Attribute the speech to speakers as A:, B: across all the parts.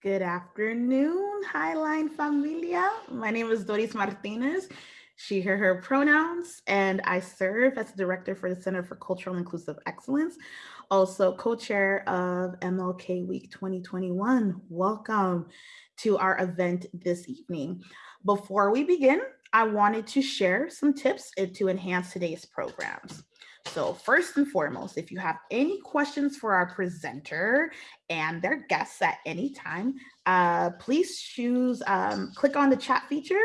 A: Good afternoon, Highline Familia. My name is Doris Martinez, she, her, her pronouns, and I serve as director for the Center for Cultural Inclusive Excellence, also co-chair of MLK Week 2021. Welcome to our event this evening. Before we begin, I wanted to share some tips eh, to enhance today's programs. So first and foremost, if you have any questions for our presenter and their guests at any time, uh, please choose, um, click on the chat feature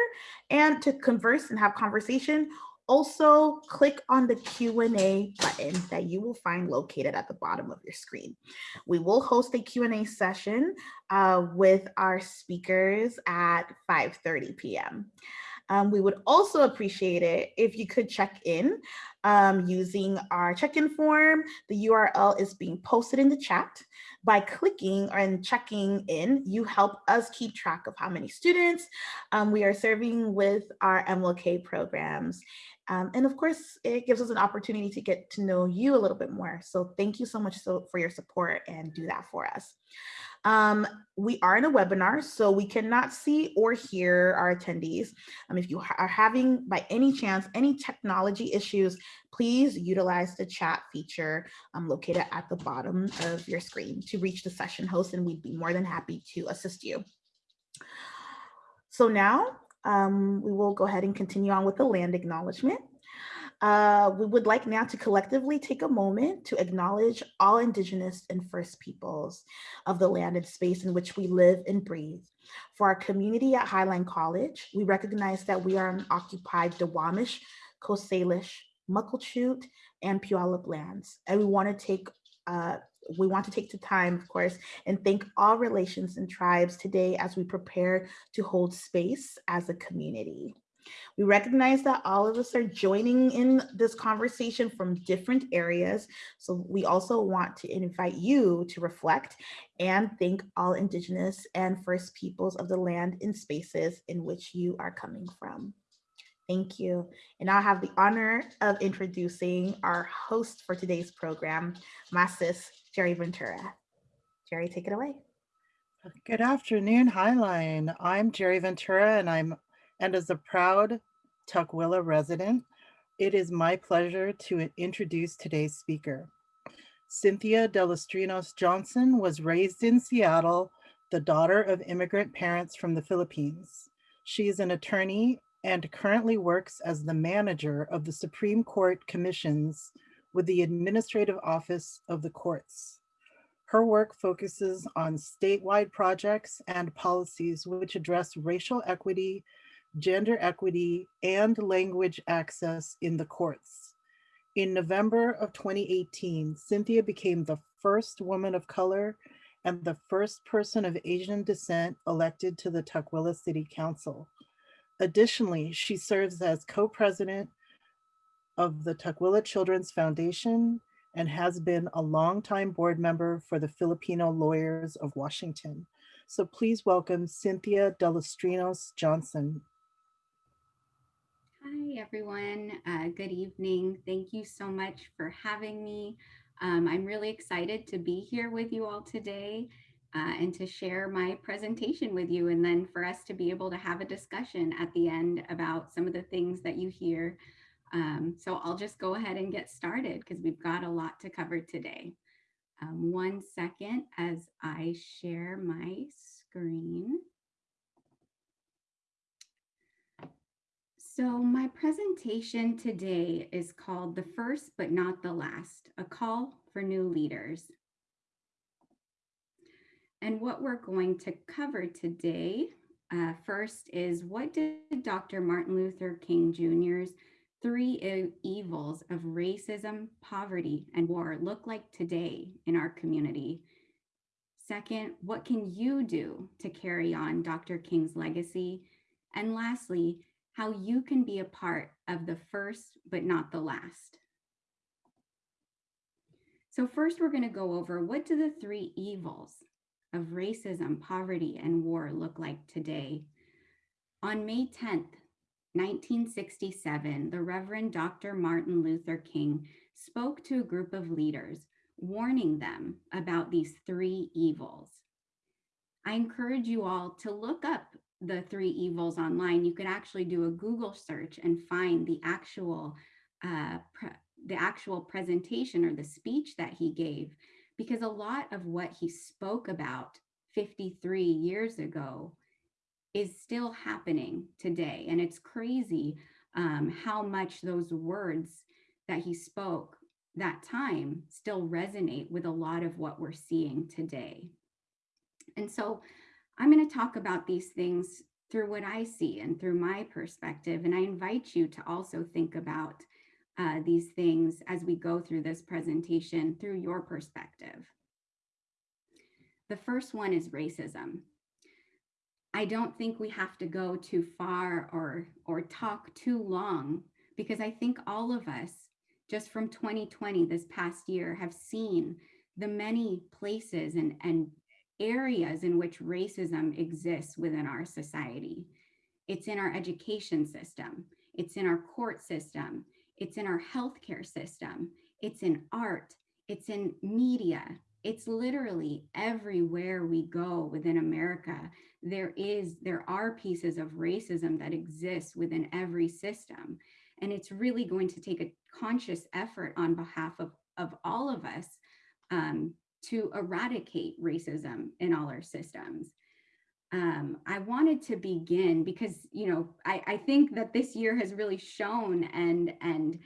A: and to converse and have conversation, also click on the Q&A button that you will find located at the bottom of your screen. We will host a Q&A session uh, with our speakers at 5.30 p.m. Um, we would also appreciate it if you could check in um, using our check-in form. The URL is being posted in the chat. By clicking and checking in, you help us keep track of how many students um, we are serving with our MLK programs. Um, and of course, it gives us an opportunity to get to know you a little bit more. So thank you so much so, for your support and do that for us. Um, we are in a webinar, so we cannot see or hear our attendees. Um, if you are having, by any chance, any technology issues, please utilize the chat feature um, located at the bottom of your screen to reach the session host, and we'd be more than happy to assist you. So now um, we will go ahead and continue on with the land acknowledgement. Uh, we would like now to collectively take a moment to acknowledge all Indigenous and First Peoples of the land and space in which we live and breathe. For our community at Highline College, we recognize that we are on occupied Duwamish, Coast Salish, Muckleshoot, and Puyallup lands. And we want to take uh, we want to take the time, of course, and thank all relations and tribes today as we prepare to hold space as a community. We recognize that all of us are joining in this conversation from different areas. So we also want to invite you to reflect and thank all Indigenous and First Peoples of the land and spaces in which you are coming from. Thank you. And I have the honor of introducing our host for today's program, my sis, Jerry Ventura. Jerry, take it away.
B: Good afternoon, Highline. I'm Jerry Ventura and I'm and as a proud Tukwila resident, it is my pleasure to introduce today's speaker. Cynthia Delostrinos Johnson was raised in Seattle, the daughter of immigrant parents from the Philippines. She is an attorney and currently works as the manager of the Supreme Court Commissions with the Administrative Office of the Courts. Her work focuses on statewide projects and policies which address racial equity gender equity, and language access in the courts. In November of 2018, Cynthia became the first woman of color and the first person of Asian descent elected to the Tukwila City Council. Additionally, she serves as co-president of the Tukwila Children's Foundation and has been a longtime board member for the Filipino Lawyers of Washington. So please welcome Cynthia Delostrinos Johnson.
C: Hi, everyone. Uh, good evening. Thank you so much for having me. Um, I'm really excited to be here with you all today uh, and to share my presentation with you and then for us to be able to have a discussion at the end about some of the things that you hear. Um, so I'll just go ahead and get started because we've got a lot to cover today. Um, one second as I share my screen. So my presentation today is called The First But Not the Last, a call for new leaders. And what we're going to cover today uh, first is what did Dr. Martin Luther King Jr.'s three evils of racism, poverty, and war look like today in our community? Second, what can you do to carry on Dr. King's legacy? And lastly, how you can be a part of the first, but not the last. So first we're gonna go over what do the three evils of racism, poverty, and war look like today? On May 10th, 1967, the Reverend Dr. Martin Luther King spoke to a group of leaders, warning them about these three evils. I encourage you all to look up the three evils online. You could actually do a Google search and find the actual uh, the actual presentation or the speech that he gave, because a lot of what he spoke about 53 years ago is still happening today. And it's crazy um, how much those words that he spoke that time still resonate with a lot of what we're seeing today. And so I'm going to talk about these things through what I see and through my perspective. And I invite you to also think about uh, these things as we go through this presentation through your perspective. The first one is racism. I don't think we have to go too far or, or talk too long because I think all of us just from 2020, this past year, have seen the many places and, and areas in which racism exists within our society. It's in our education system, it's in our court system, it's in our healthcare system, it's in art, it's in media, it's literally everywhere we go within America. There is, there are pieces of racism that exist within every system. And it's really going to take a conscious effort on behalf of, of all of us um, to eradicate racism in all our systems. Um, I wanted to begin because, you know, I, I think that this year has really shown and, and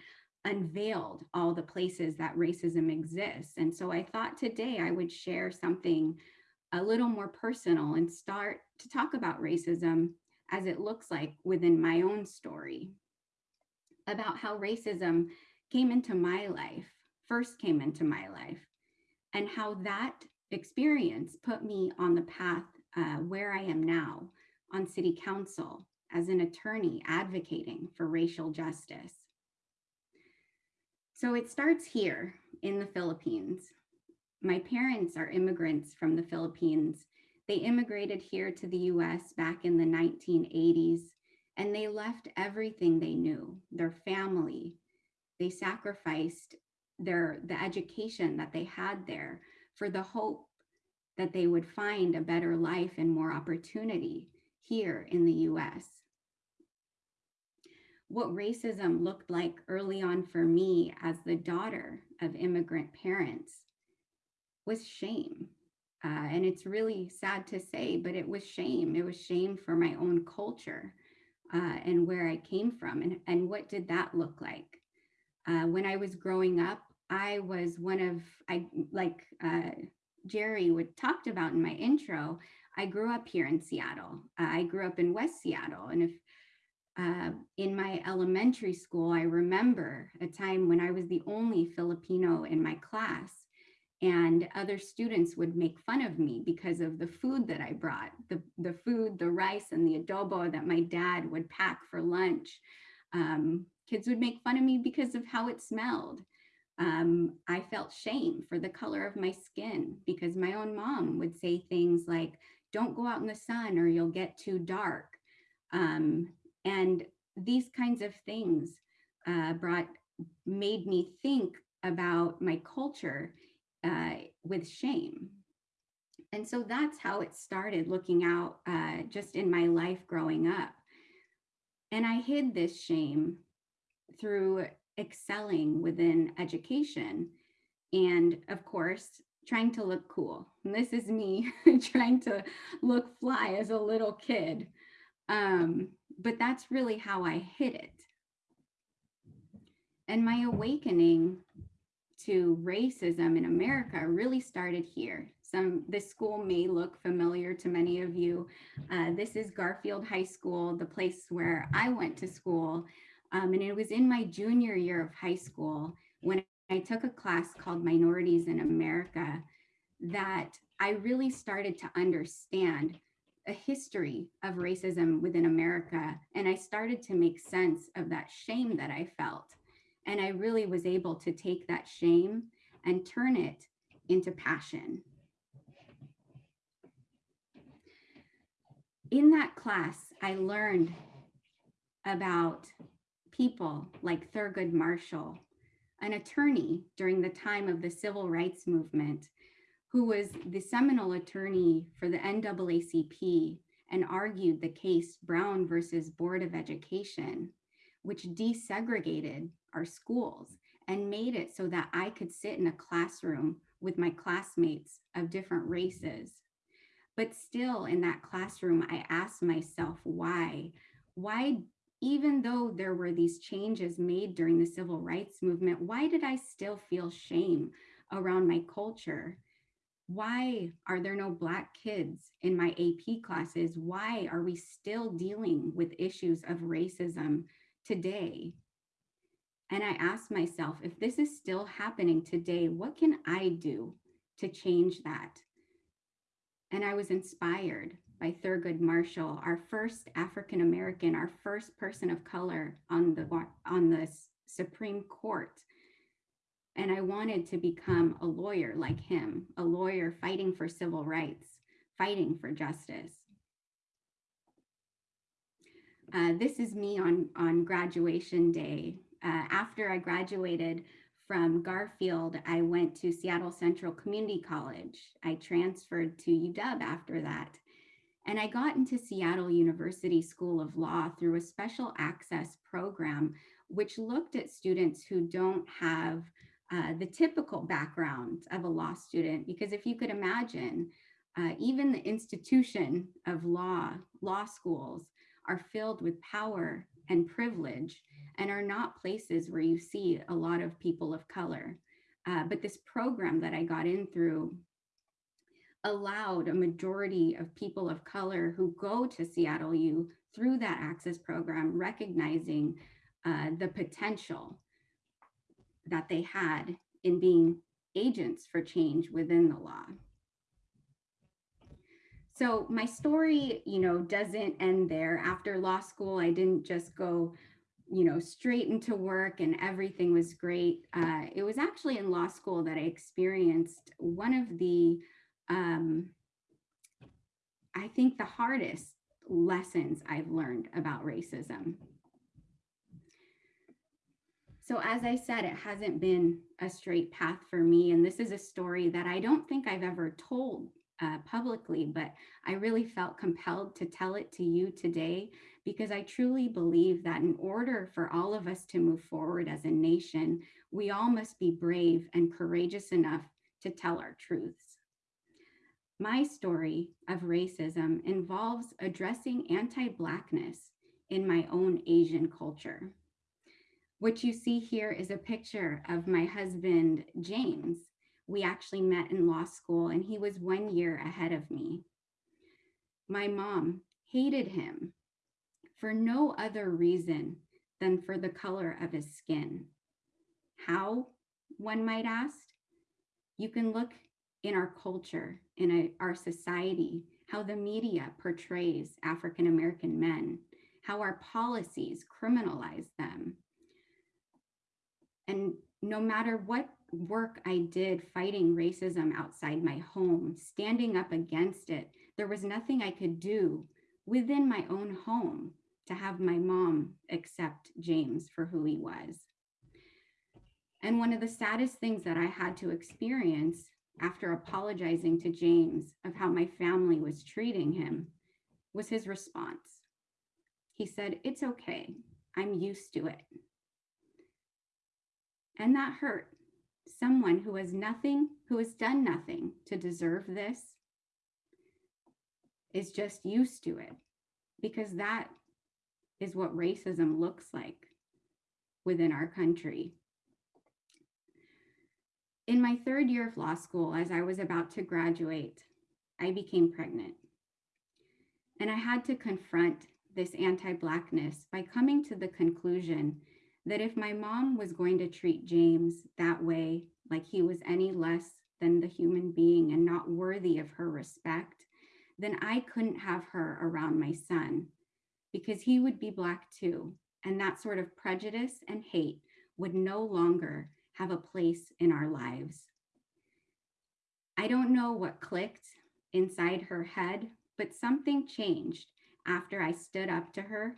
C: unveiled all the places that racism exists. And so I thought today I would share something a little more personal and start to talk about racism as it looks like within my own story about how racism came into my life, first came into my life, and how that experience put me on the path uh, where I am now on city council as an attorney advocating for racial justice. So it starts here in the Philippines. My parents are immigrants from the Philippines. They immigrated here to the US back in the 1980s and they left everything they knew, their family. They sacrificed their the education that they had there for the hope that they would find a better life and more opportunity here in the US. What racism looked like early on for me as the daughter of immigrant parents was shame. Uh, and it's really sad to say, but it was shame. It was shame for my own culture uh, and where I came from and, and what did that look like. Uh, when I was growing up, I was one of, I like uh, Jerry would talked about in my intro, I grew up here in Seattle. I grew up in West Seattle. And if uh, in my elementary school, I remember a time when I was the only Filipino in my class and other students would make fun of me because of the food that I brought, the, the food, the rice and the adobo that my dad would pack for lunch. Um, kids would make fun of me because of how it smelled. Um, I felt shame for the color of my skin because my own mom would say things like, don't go out in the sun or you'll get too dark. Um, and these kinds of things uh, brought, made me think about my culture uh, with shame. And so that's how it started looking out uh, just in my life growing up. And I hid this shame through excelling within education. And of course, trying to look cool. And this is me trying to look fly as a little kid. Um, but that's really how I hid it. And my awakening to racism in America really started here. Some this school may look familiar to many of you. Uh, this is Garfield High School, the place where I went to school. Um, and it was in my junior year of high school when I took a class called Minorities in America that I really started to understand a history of racism within America. And I started to make sense of that shame that I felt and I really was able to take that shame and turn it into passion. In that class, I learned about people like Thurgood Marshall, an attorney during the time of the civil rights movement, who was the seminal attorney for the NAACP and argued the case Brown versus Board of Education, which desegregated our schools and made it so that I could sit in a classroom with my classmates of different races. But still in that classroom, I asked myself why, why, even though there were these changes made during the civil rights movement, why did I still feel shame around my culture? Why are there no Black kids in my AP classes? Why are we still dealing with issues of racism today? And I asked myself, if this is still happening today, what can I do to change that? And I was inspired by Thurgood Marshall, our first African American, our first person of color on the on the Supreme Court. And I wanted to become a lawyer like him, a lawyer fighting for civil rights, fighting for justice. Uh, this is me on, on graduation day uh, after I graduated from Garfield, I went to Seattle Central Community College. I transferred to UW after that. And I got into Seattle University School of Law through a special access program, which looked at students who don't have uh, the typical background of a law student. Because if you could imagine, uh, even the institution of law, law schools, are filled with power and privilege and are not places where you see a lot of people of color. Uh, but this program that I got in through allowed a majority of people of color who go to Seattle U through that access program, recognizing uh, the potential that they had in being agents for change within the law. So my story, you know, doesn't end there. After law school, I didn't just go you know, straight into work and everything was great. Uh, it was actually in law school that I experienced one of the, um, I think the hardest lessons I've learned about racism. So as I said, it hasn't been a straight path for me. And this is a story that I don't think I've ever told uh, publicly, but I really felt compelled to tell it to you today because I truly believe that in order for all of us to move forward as a nation, we all must be brave and courageous enough to tell our truths. My story of racism involves addressing anti-Blackness in my own Asian culture. What you see here is a picture of my husband, James. We actually met in law school and he was one year ahead of me. My mom hated him for no other reason than for the color of his skin. How, one might ask? You can look in our culture, in a, our society, how the media portrays African-American men, how our policies criminalize them. And no matter what work I did fighting racism outside my home, standing up against it, there was nothing I could do within my own home to have my mom accept James for who he was. And one of the saddest things that I had to experience after apologizing to James of how my family was treating him was his response. He said, it's okay, I'm used to it. And that hurt. Someone who has nothing, who has done nothing to deserve this is just used to it because that is what racism looks like within our country. In my third year of law school, as I was about to graduate, I became pregnant. And I had to confront this anti-Blackness by coming to the conclusion that if my mom was going to treat James that way, like he was any less than the human being and not worthy of her respect, then I couldn't have her around my son because he would be Black too. And that sort of prejudice and hate would no longer have a place in our lives. I don't know what clicked inside her head, but something changed after I stood up to her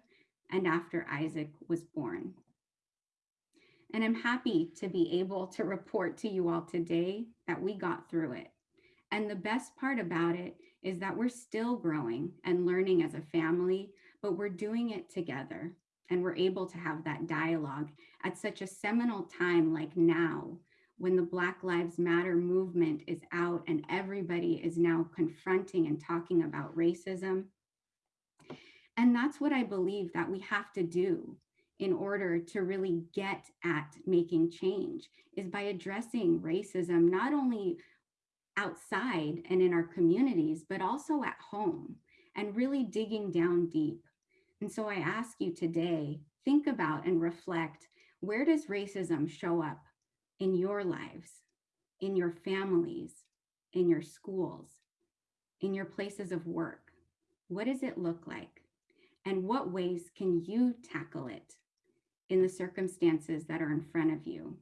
C: and after Isaac was born. And I'm happy to be able to report to you all today that we got through it And the best part about it is that we're still growing and learning as a family, but we're doing it together. And we're able to have that dialogue at such a seminal time like now, when the Black Lives Matter movement is out and everybody is now confronting and talking about racism. And that's what I believe that we have to do in order to really get at making change is by addressing racism, not only outside and in our communities, but also at home and really digging down deep. And so I ask you today, think about and reflect, where does racism show up in your lives, in your families, in your schools, in your places of work? What does it look like? And what ways can you tackle it in the circumstances that are in front of you?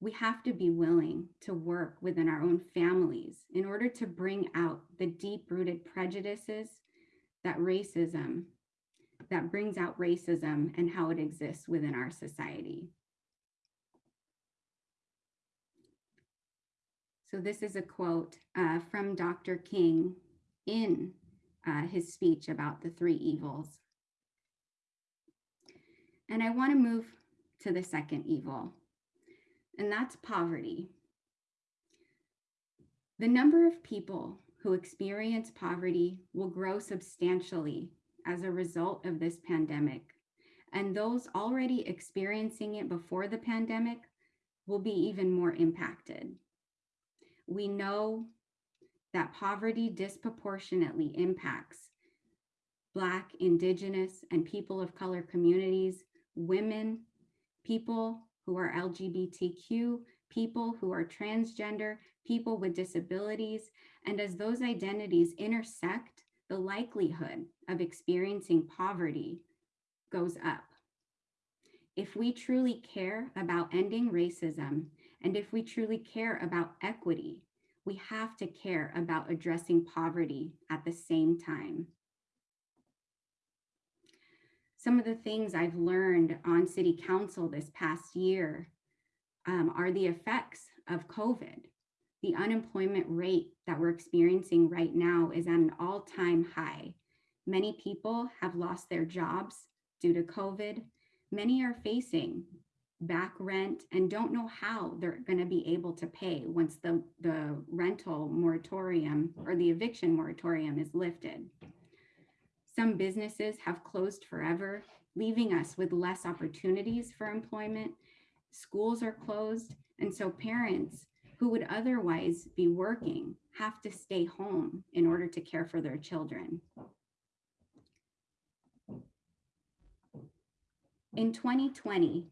C: We have to be willing to work within our own families in order to bring out the deep rooted prejudices that racism, that brings out racism and how it exists within our society. So this is a quote uh, from Dr. King in uh, his speech about the three evils. And I want to move to the second evil, and that's poverty. The number of people who experience poverty will grow substantially as a result of this pandemic. And those already experiencing it before the pandemic will be even more impacted. We know that poverty disproportionately impacts Black, Indigenous, and people of color communities, women, people who are LGBTQ, people who are transgender, people with disabilities, and as those identities intersect, the likelihood of experiencing poverty goes up. If we truly care about ending racism and if we truly care about equity, we have to care about addressing poverty at the same time. Some of the things I've learned on city council this past year um, are the effects of COVID. The unemployment rate that we're experiencing right now is at an all time high. Many people have lost their jobs due to COVID. Many are facing back rent and don't know how they're going to be able to pay once the, the rental moratorium or the eviction moratorium is lifted. Some businesses have closed forever, leaving us with less opportunities for employment. Schools are closed, and so parents who would otherwise be working have to stay home in order to care for their children. In 2020,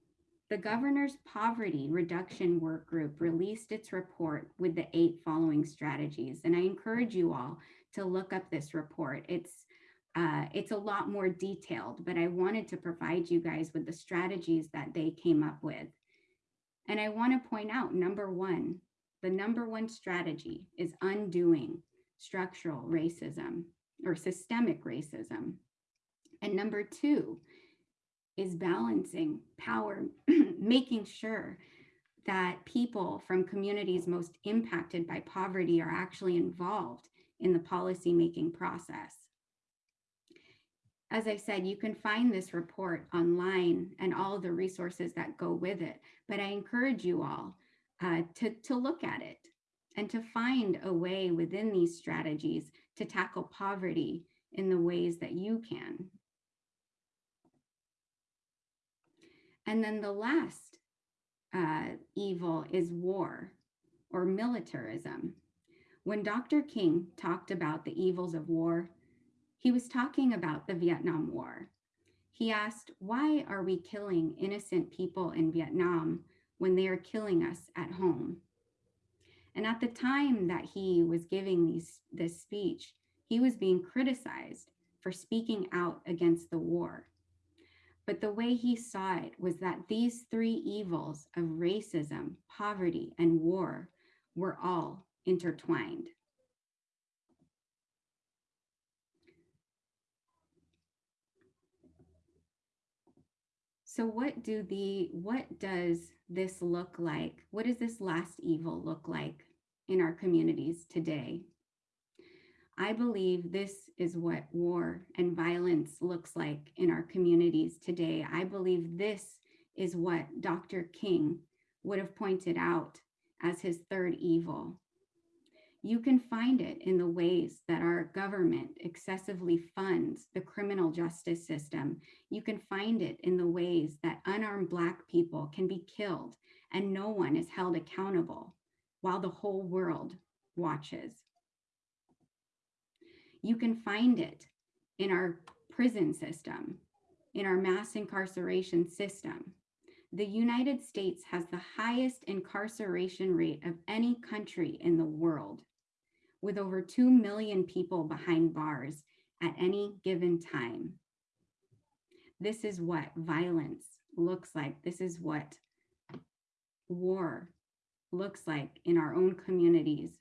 C: the governor's poverty reduction work group released its report with the eight following strategies. And I encourage you all to look up this report. It's uh, it's a lot more detailed, but I wanted to provide you guys with the strategies that they came up with. And I want to point out number one, the number one strategy is undoing structural racism or systemic racism. And number two is balancing power, making sure that people from communities most impacted by poverty are actually involved in the policy making process. As I said, you can find this report online and all the resources that go with it, but I encourage you all uh, to, to look at it and to find a way within these strategies to tackle poverty in the ways that you can And then the last uh, evil is war or militarism. When Dr. King talked about the evils of war, he was talking about the Vietnam War. He asked, Why are we killing innocent people in Vietnam when they are killing us at home? And at the time that he was giving these, this speech, he was being criticized for speaking out against the war. But the way he saw it was that these three evils of racism, poverty, and war were all intertwined. So what do the what does this look like? What does this last evil look like in our communities today. I believe this is what war and violence looks like in our communities today. I believe this is what Dr. King would have pointed out as his third evil. You can find it in the ways that our government excessively funds the criminal justice system. You can find it in the ways that unarmed Black people can be killed and no one is held accountable while the whole world watches. You can find it in our prison system, in our mass incarceration system. The United States has the highest incarceration rate of any country in the world, with over 2 million people behind bars at any given time. This is what violence looks like. This is what war looks like in our own communities.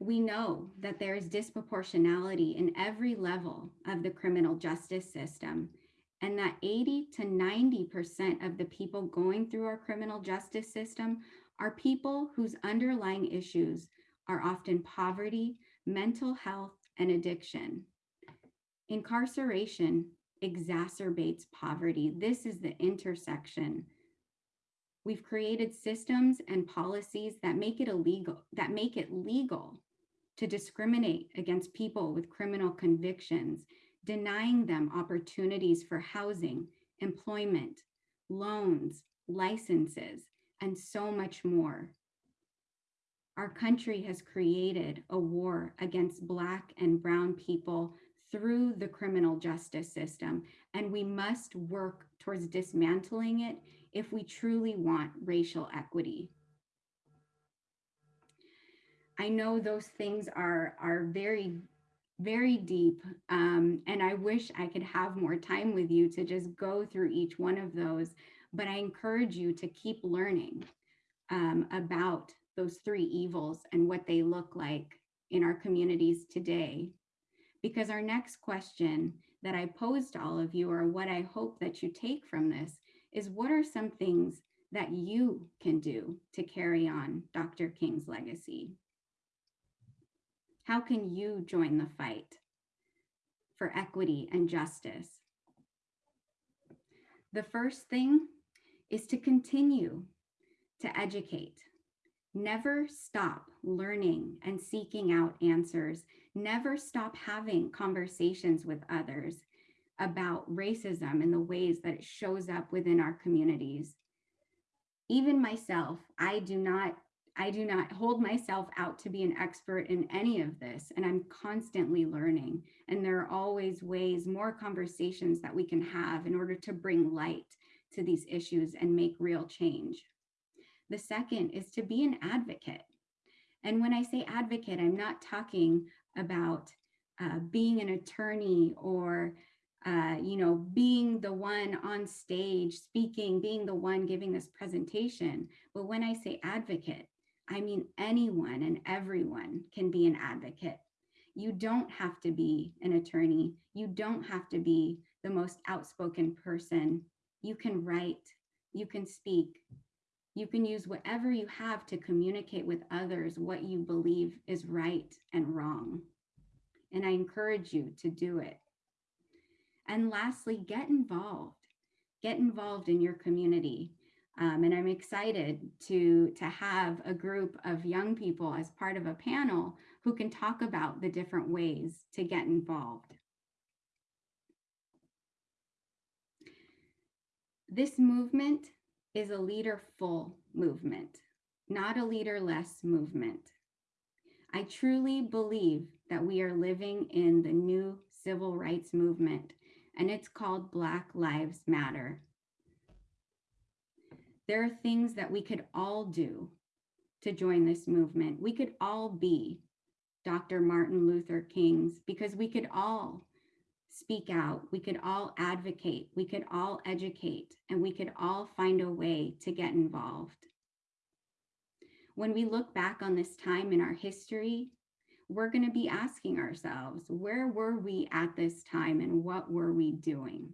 C: We know that there is disproportionality in every level of the criminal justice system and that 80 to 90% of the people going through our criminal justice system are people whose underlying issues are often poverty, mental health, and addiction. Incarceration exacerbates poverty. This is the intersection. We've created systems and policies that make it illegal, that make it legal to discriminate against people with criminal convictions, denying them opportunities for housing, employment, loans, licenses, and so much more. Our country has created a war against Black and Brown people through the criminal justice system, and we must work towards dismantling it if we truly want racial equity. I know those things are, are very, very deep, um, and I wish I could have more time with you to just go through each one of those, but I encourage you to keep learning um, about those three evils and what they look like in our communities today because our next question that I posed to all of you, or what I hope that you take from this, is what are some things that you can do to carry on Dr. King's legacy? How can you join the fight for equity and justice? The first thing is to continue to educate. Never stop learning and seeking out answers never stop having conversations with others about racism and the ways that it shows up within our communities. Even myself, I do not I do not hold myself out to be an expert in any of this, and I'm constantly learning. And there are always ways, more conversations that we can have in order to bring light to these issues and make real change. The second is to be an advocate. And when I say advocate, I'm not talking about uh, being an attorney or uh, you know, being the one on stage speaking, being the one giving this presentation. But when I say advocate, I mean anyone and everyone can be an advocate. You don't have to be an attorney. You don't have to be the most outspoken person. You can write, you can speak, you can use whatever you have to communicate with others what you believe is right and wrong and I encourage you to do it. And lastly, get involved. Get involved in your community. Um, and I'm excited to, to have a group of young people as part of a panel who can talk about the different ways to get involved. This movement is a leaderful movement, not a leaderless movement. I truly believe that we are living in the new civil rights movement, and it's called Black Lives Matter. There are things that we could all do to join this movement. We could all be Dr. Martin Luther King's because we could all speak out, we could all advocate, we could all educate, and we could all find a way to get involved. When we look back on this time in our history, we're going to be asking ourselves, where were we at this time and what were we doing?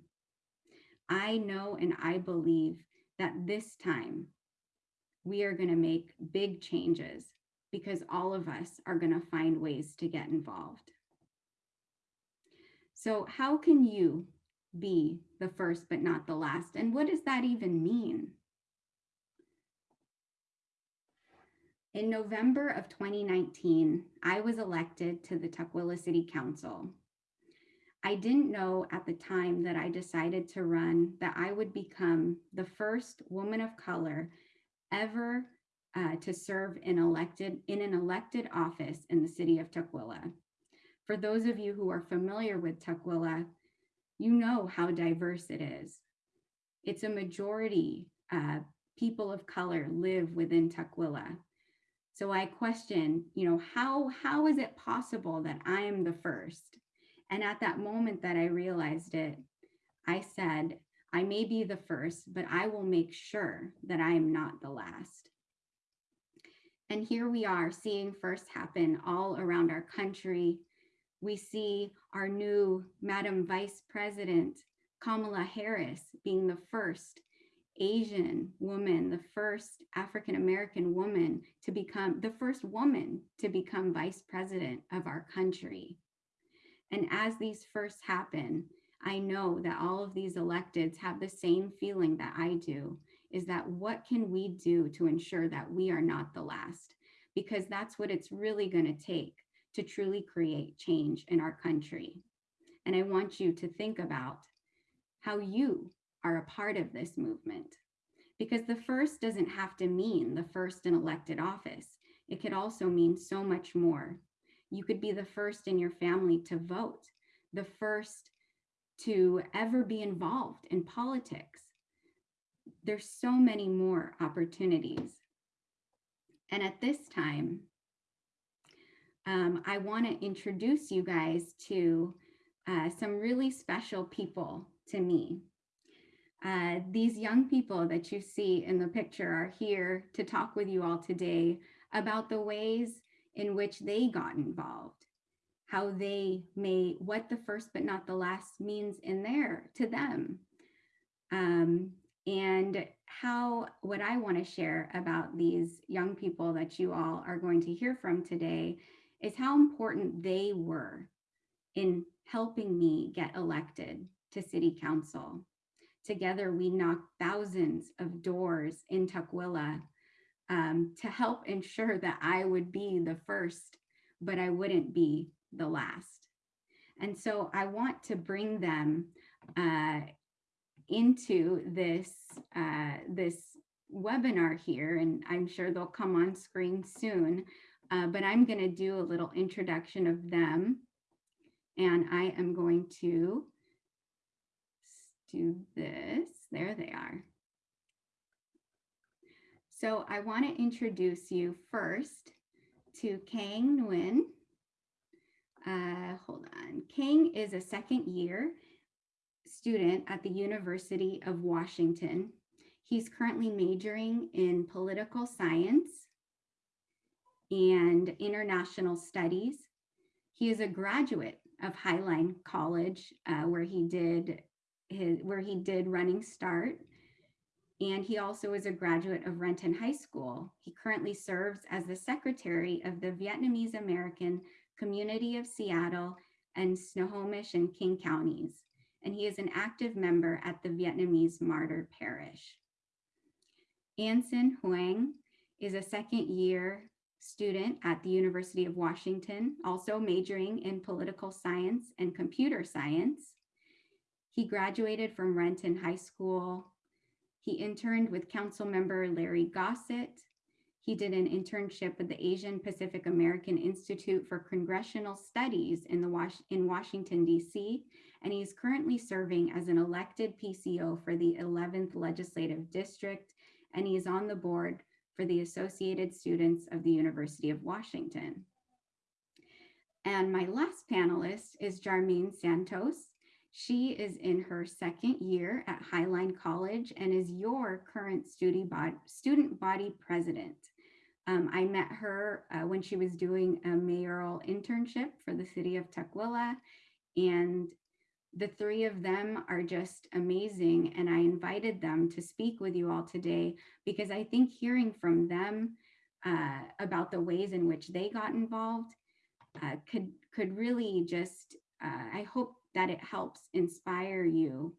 C: I know and I believe that this time we are going to make big changes because all of us are going to find ways to get involved. So, how can you be the first but not the last? And what does that even mean? In November of 2019, I was elected to the Tukwila City Council. I didn't know at the time that I decided to run that I would become the first woman of color ever uh, to serve in elected in an elected office in the city of Tukwila. For those of you who are familiar with Tukwila, you know how diverse it is. It's a majority uh, people of color live within Tukwila. So I question, you know, how how is it possible that I am the first? And at that moment that I realized it, I said, I may be the first, but I will make sure that I am not the last. And here we are seeing first happen all around our country. We see our new Madam Vice President, Kamala Harris, being the first Asian woman, the first African American woman to become the first woman to become vice president of our country. And as these firsts happen, I know that all of these electeds have the same feeling that I do is that what can we do to ensure that we are not the last? Because that's what it's really going to take to truly create change in our country. And I want you to think about how you are a part of this movement. Because the first doesn't have to mean the first in elected office, it could also mean so much more. You could be the first in your family to vote, the first to ever be involved in politics. There's so many more opportunities. And at this time, um, I want to introduce you guys to uh, some really special people to me. Uh, these young people that you see in the picture are here to talk with you all today about the ways in which they got involved, how they may, what the first but not the last means in there to them. Um, and how what I want to share about these young people that you all are going to hear from today is how important they were in helping me get elected to city council. Together, we knocked thousands of doors in Tukwila um, to help ensure that I would be the first, but I wouldn't be the last. And so I want to bring them uh, into this, uh, this webinar here, and I'm sure they'll come on screen soon, uh, but I'm gonna do a little introduction of them. And I am going to do this. There they are. So I want to introduce you first to Kang Nguyen. Uh, hold on. Kang is a second year student at the University of Washington. He's currently majoring in political science and international studies. He is a graduate of Highline College, uh, where he did his where he did Running Start, and he also is a graduate of Renton High School. He currently serves as the secretary of the Vietnamese American Community of Seattle and Snohomish and King counties, and he is an active member at the Vietnamese Martyr Parish. Anson Huang is a second year student at the University of Washington, also majoring in political science and computer science. He graduated from Renton High School. He interned with council member Larry Gossett. He did an internship with the Asian Pacific American Institute for Congressional Studies in, the Was in Washington, D.C., and he's currently serving as an elected PCO for the 11th Legislative District, and he's on the board for the Associated Students of the University of Washington. And my last panelist is Jarmeen Santos. She is in her second year at Highline College and is your current student body, student body president. Um, I met her uh, when she was doing a mayoral internship for the city of Tukwila. And the three of them are just amazing. And I invited them to speak with you all today because I think hearing from them uh, about the ways in which they got involved uh, could, could really just, uh, I hope that it helps inspire you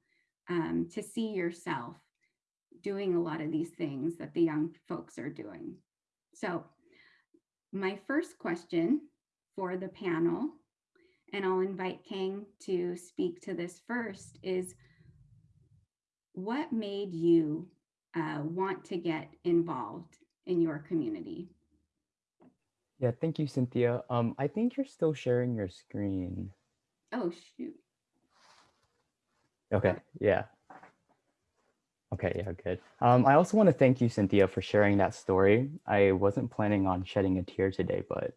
C: um, to see yourself doing a lot of these things that the young folks are doing. So my first question for the panel and I'll invite Kang to speak to this first, is what made you uh, want to get involved in your community?
D: Yeah, thank you, Cynthia. Um, I think you're still sharing your screen.
C: Oh, shoot.
D: Okay, yeah. Okay, yeah, good. Um, I also want to thank you, Cynthia, for sharing that story. I wasn't planning on shedding a tear today, but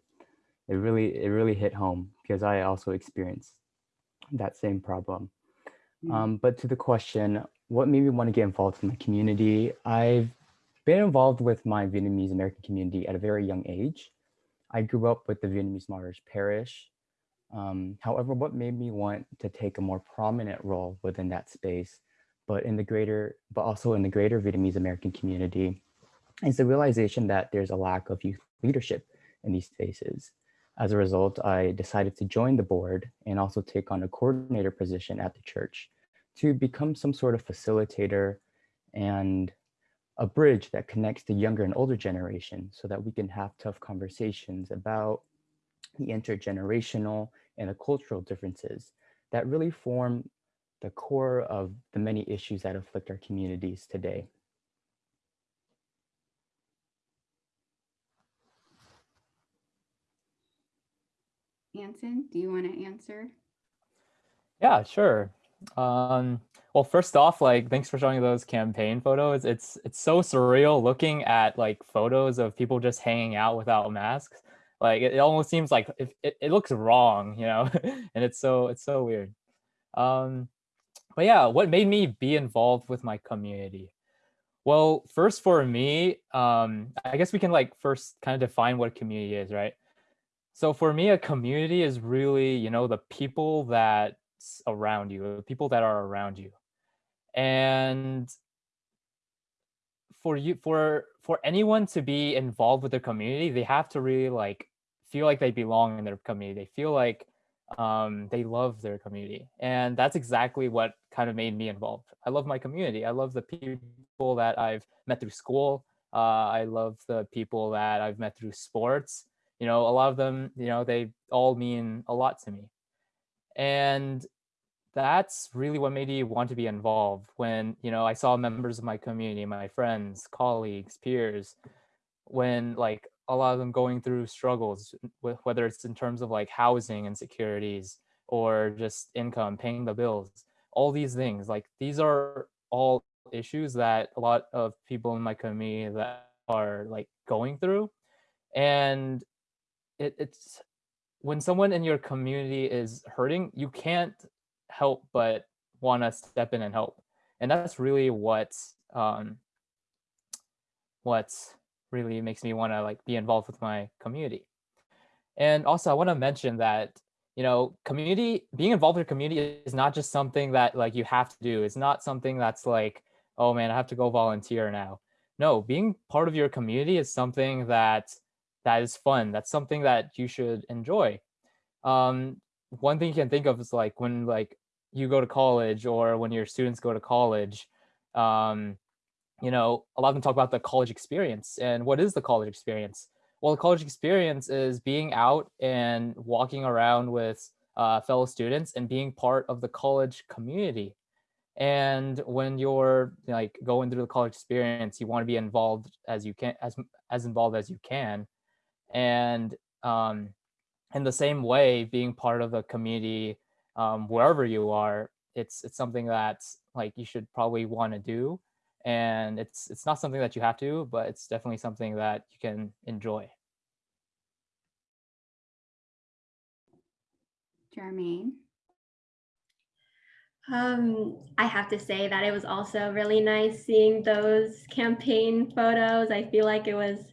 D: it really it really hit home because I also experienced that same problem. Mm. Um, but to the question, what made me want to get involved in the community? I've been involved with my Vietnamese American community at a very young age. I grew up with the Vietnamese Martyrs Parish. Um, however, what made me want to take a more prominent role within that space, but in the greater, but also in the greater Vietnamese American community, is the realization that there's a lack of youth leadership in these spaces. As a result, I decided to join the board and also take on a coordinator position at the church to become some sort of facilitator and a bridge that connects the younger and older generation so that we can have tough conversations about the intergenerational and the cultural differences that really form the core of the many issues that afflict our communities today.
C: Do you want to answer?
E: Yeah, sure. Um, well, first off, like, thanks for showing those campaign photos. It's it's so surreal looking at like photos of people just hanging out without masks. Like, it, it almost seems like it, it, it looks wrong, you know, and it's so it's so weird. Um, but yeah, what made me be involved with my community? Well, first for me, um, I guess we can like first kind of define what community is, right? So for me, a community is really, you know, the people that around you, the people that are around you. And for you, for for anyone to be involved with their community, they have to really like feel like they belong in their community. They feel like um, they love their community. And that's exactly what kind of made me involved. I love my community. I love the people that I've met through school. Uh, I love the people that I've met through sports you know, a lot of them, you know, they all mean a lot to me. And that's really what made me want to be involved when, you know, I saw members of my community, my friends, colleagues, peers, when like a lot of them going through struggles, with, whether it's in terms of like housing insecurities or just income, paying the bills, all these things, like these are all issues that a lot of people in my community that are like going through. And it, it's when someone in your community is hurting, you can't help but want to step in and help. And that's really what um, what really makes me want to like be involved with my community. And also I want to mention that, you know, community, being involved with your community is not just something that like you have to do. It's not something that's like, oh man, I have to go volunteer now. No, being part of your community is something that that is fun. That's something that you should enjoy. Um, one thing you can think of is like when like you go to college or when your students go to college, um, you know, a lot of them talk about the college experience. And what is the college experience? Well, the college experience is being out and walking around with uh, fellow students and being part of the college community. And when you're like going through the college experience, you want to be involved as you can, as as involved as you can and um, in the same way being part of a community um, wherever you are it's it's something that like you should probably want to do. And it's it's not something that you have to but it's definitely something that you can enjoy.
C: Jarmaine?
F: Um, I have to say that it was also really nice seeing those campaign photos. I feel like it was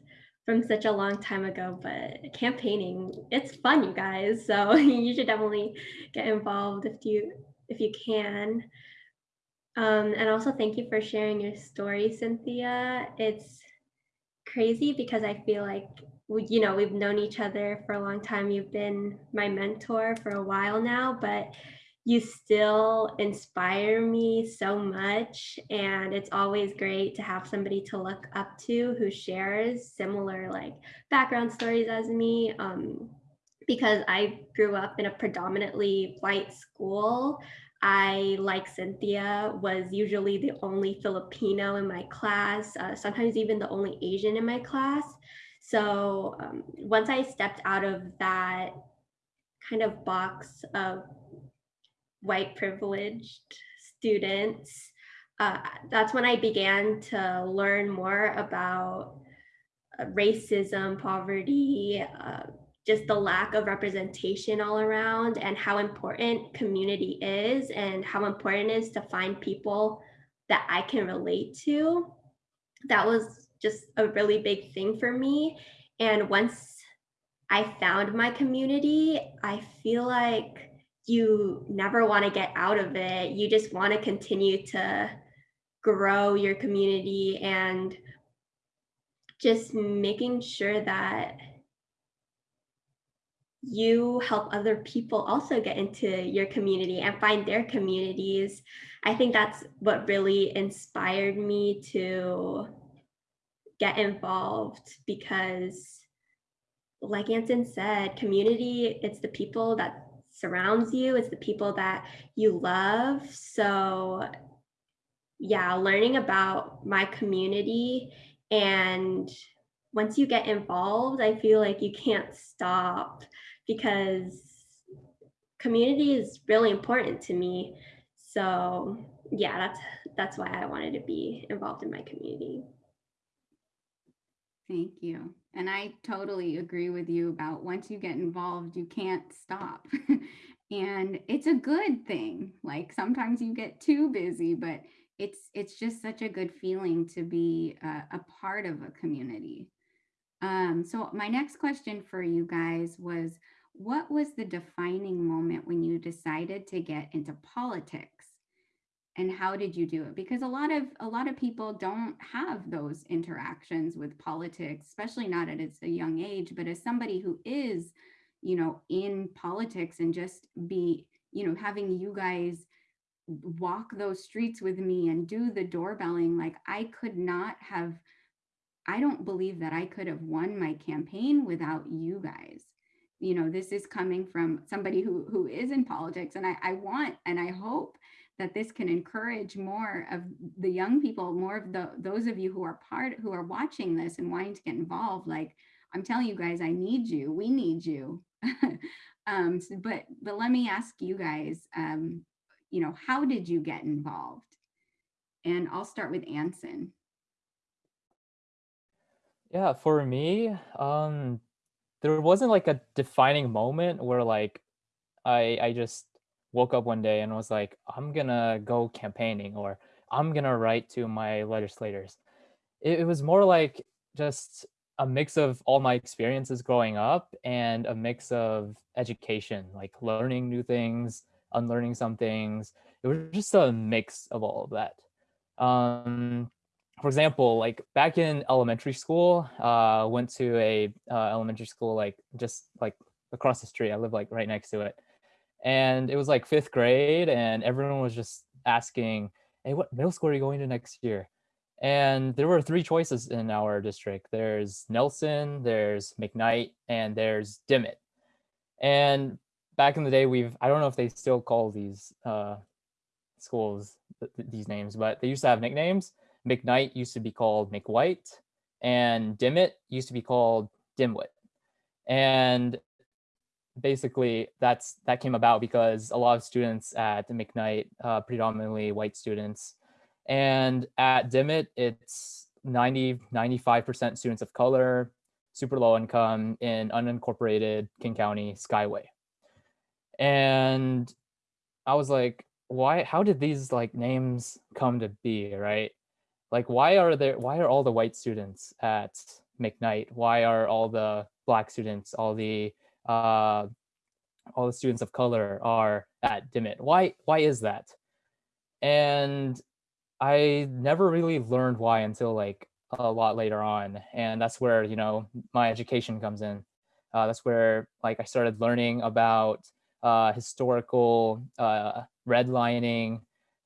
F: from such a long time ago, but campaigning, it's fun, you guys. So you should definitely get involved if you if you can. Um, and also thank you for sharing your story, Cynthia. It's crazy because I feel like you know, we've known each other for a long time. You've been my mentor for a while now, but you still inspire me so much. And it's always great to have somebody to look up to who shares similar like background stories as me. Um, because I grew up in a predominantly white school. I, like Cynthia, was usually the only Filipino in my class, uh, sometimes even the only Asian in my class. So um, once I stepped out of that kind of box of white privileged students, uh, that's when I began to learn more about uh, racism, poverty, uh, just the lack of representation all around and how important community is and how important it is to find people that I can relate to. That was just a really big thing for me. And once I found my community, I feel like you never want to get out of it. You just want to continue to grow your community and just making sure that you help other people also get into your community and find their communities. I think that's what really inspired me to get involved because like Anson said, community, it's the people that surrounds you, it's the people that you love. So yeah, learning about my community and once you get involved, I feel like you can't stop because community is really important to me. So yeah, that's that's why I wanted to be involved in my community.
C: Thank you. And I totally agree with you about once you get involved, you can't stop. and it's a good thing. Like sometimes you get too busy, but it's it's just such a good feeling to be a, a part of a community. Um, so my next question for you guys was, what was the defining moment when you decided to get into politics? And how did you do it? Because a lot of a lot of people don't have those interactions with politics especially not at its a young age but as somebody who is you know in politics and just be you know having you guys walk those streets with me and do the doorbelling like i could not have i don't believe that i could have won my campaign without you guys. You know this is coming from somebody who who is in politics and i, I want and i hope that this can encourage more of the young people more of the those of you who are part who are watching this and wanting to get involved like i'm telling you guys i need you. We need you. Um so, but but let me ask you guys um you know how did you get involved? And i'll start with anson.
E: Yeah for me um there wasn't like a defining moment where like I I just woke up one day and was like, I'm gonna go campaigning or I'm gonna write to my legislators. It, it was more like just a mix of all my experiences growing up and a mix of education, like learning new things, unlearning some things. It was just a mix of all of that. Um, for example, like back in elementary school, uh, went to a uh, elementary school like just like across the street. I live like right next to it, and it was like fifth grade, and everyone was just asking, "Hey, what middle school are you going to next year?" And there were three choices in our district. There's Nelson, there's McKnight, and there's Dimmitt. And back in the day, we've I don't know if they still call these uh, schools th- th- these names, but they used to have nicknames McKnight used to be called McWhite, and Dimmitt used to be called Dimwit. And basically, that's that came about because a lot of students at McKnight, uh, predominantly white students, and at Dimmitt, it's 90, 95% students of color, super low income in unincorporated King County Skyway. And I was like, why, how did these like names come to be, right? like why are there why are all the white students at McKnight? Why are all the black students, all the uh, all the students of color are at Dimmitt. Why, why is that? And I never really learned why until like a lot later on. And that's where, you know, my education comes in. Uh, that's where like I started learning about uh, historical uh, redlining,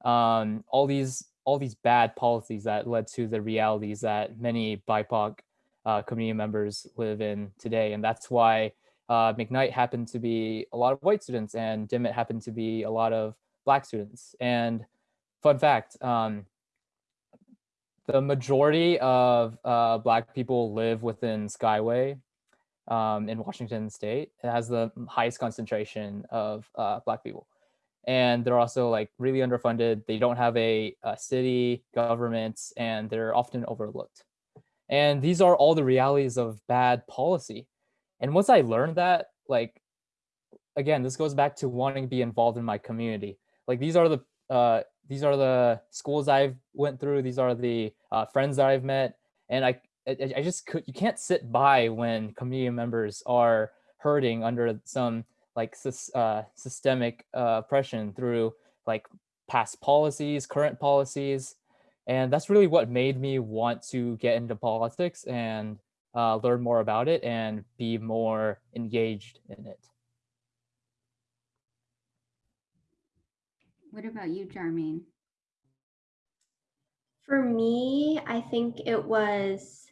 E: um, all these all these bad policies that led to the realities that many BIPOC uh, community members live in today. And that's why uh, McKnight happened to be a lot of white students and Dimmitt happened to be a lot of black students. And fun fact, um, the majority of uh, black people live within Skyway um, in Washington state. It has the highest concentration of uh, black people. And they're also like really underfunded. They don't have a, a city government and they're often overlooked. And these are all the realities of bad policy. And once I learned that, like, again, this goes back to wanting to be involved in my community. Like these are the uh, these are the schools I've went through. These are the uh, friends that I've met. And I, I, I just could, you can't sit by when community members are hurting under some like uh, systemic uh, oppression through like past policies, current policies. And that's really what made me want to get into politics and uh, learn more about it and be more engaged in it.
C: What about you, Jarmaine?
F: For me, I think it was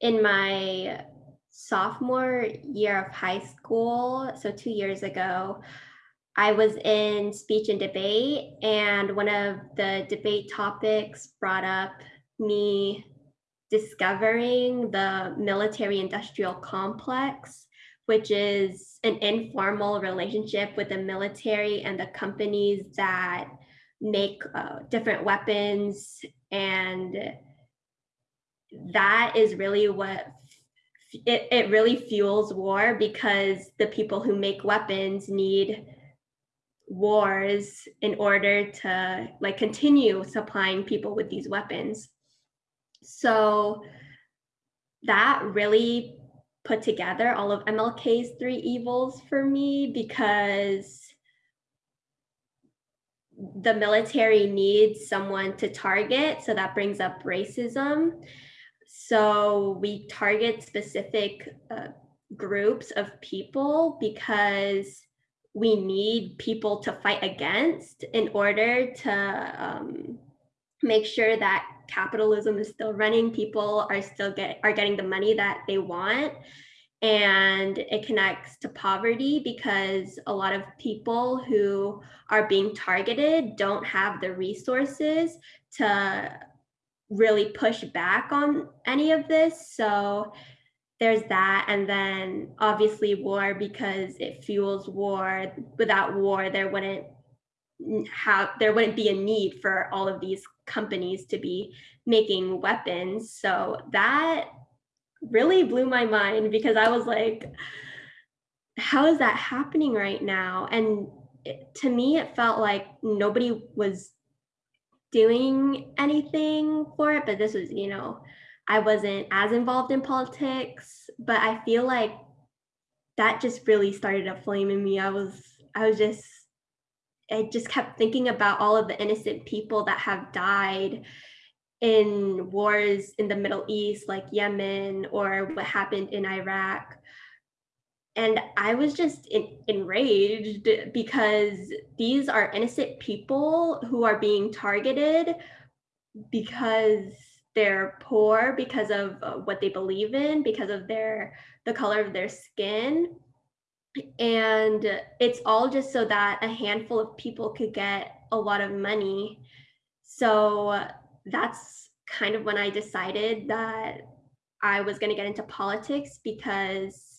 F: in my sophomore year of high school, so two years ago, I was in speech and debate, and one of the debate topics brought up me discovering the military industrial complex, which is an informal relationship with the military and the companies that make uh, different weapons. And that is really what it, it really fuels war because the people who make weapons need wars in order to like continue supplying people with these weapons. So that really put together all of MLK's three evils for me because the military needs someone to target. So that brings up racism. So we target specific uh, groups of people because we need people to fight against in order to um, make sure that capitalism is still running. People are still get are getting the money that they want. And it connects to poverty because a lot of people who are being targeted don't have the resources to really push back on any of this. So there's that. And then obviously war because it fuels war. Without war there wouldn't have there wouldn't be a need for all of these companies to be making weapons. So that really blew my mind because i was like how is that happening right now? And it, to me it felt like nobody was doing anything for it but this was you know i wasn't as involved in politics but i feel like that just really started a flame in me. I was i was just I just kept thinking about all of the innocent people that have died in wars in the Middle East, like Yemen, or what happened in Iraq. And I was just enraged because these are innocent people who are being targeted because they're poor, because of uh, what they believe in, because of their the color of their skin and it's all just so that a handful of people could get a lot of money. So that's kind of when i decided that i was going to get into politics because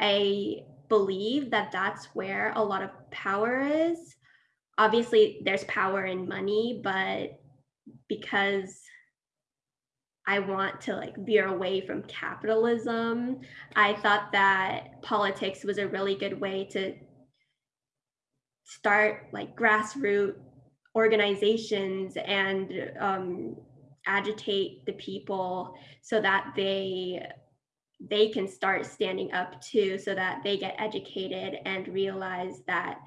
F: i believe that that's where a lot of power is. Obviously there's power in money but because I want to like veer away from capitalism. I thought that politics was a really good way to start like grassroots organizations and um, agitate the people so that they they can start standing up too so that they get educated and realize that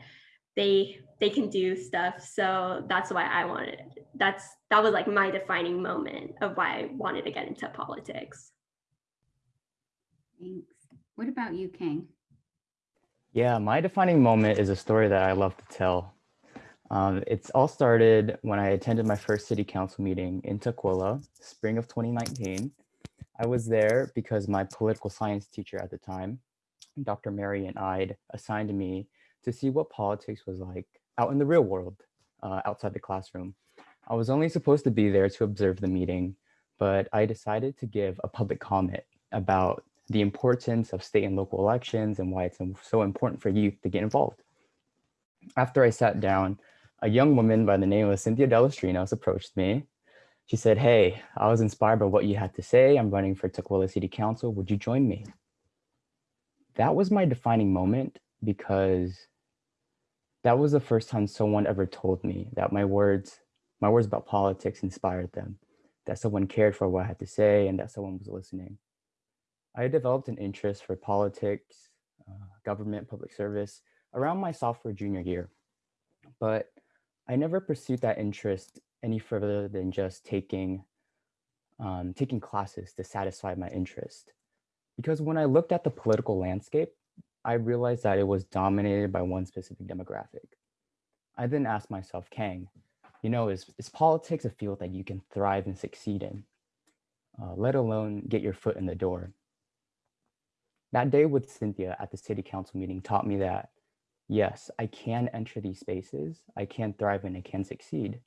F: they they can do stuff so that's why i wanted that's that was like my defining moment of why i wanted to get into politics
C: Thanks. What about you, Kang?
D: Yeah, my defining moment is a story that I love to tell. Um, it's all started when I attended my first city council meeting in Tukwila, spring of 2019. I was there because my political science teacher at the time, Dr. Marian Ide, assigned me to see what politics was like out in the real world, uh, outside the classroom. I was only supposed to be there to observe the meeting, but I decided to give a public comment about the importance of state and local elections and why it's so important for youth to get involved. After I sat down, a young woman by the name of Cynthia Delostrinos approached me. She said, hey, I was inspired by what you had to say. I'm running for Tukwila City Council. Would you join me? That was my defining moment because that was the first time someone ever told me that my words, my words about politics inspired them, that someone cared for what I had to say and that someone was listening. I developed an interest for politics, uh, government, public service around my sophomore junior year, but I never pursued that interest any further than just taking, um, taking classes to satisfy my interest. Because when I looked at the political landscape, I realized that it was dominated by one specific demographic. I then asked myself, Kang, you know, is, is politics a field that you can thrive and succeed in, uh, let alone get your foot in the door? That day with Cynthia at the city council meeting taught me that, yes, I can enter these spaces, I can thrive and I can succeed.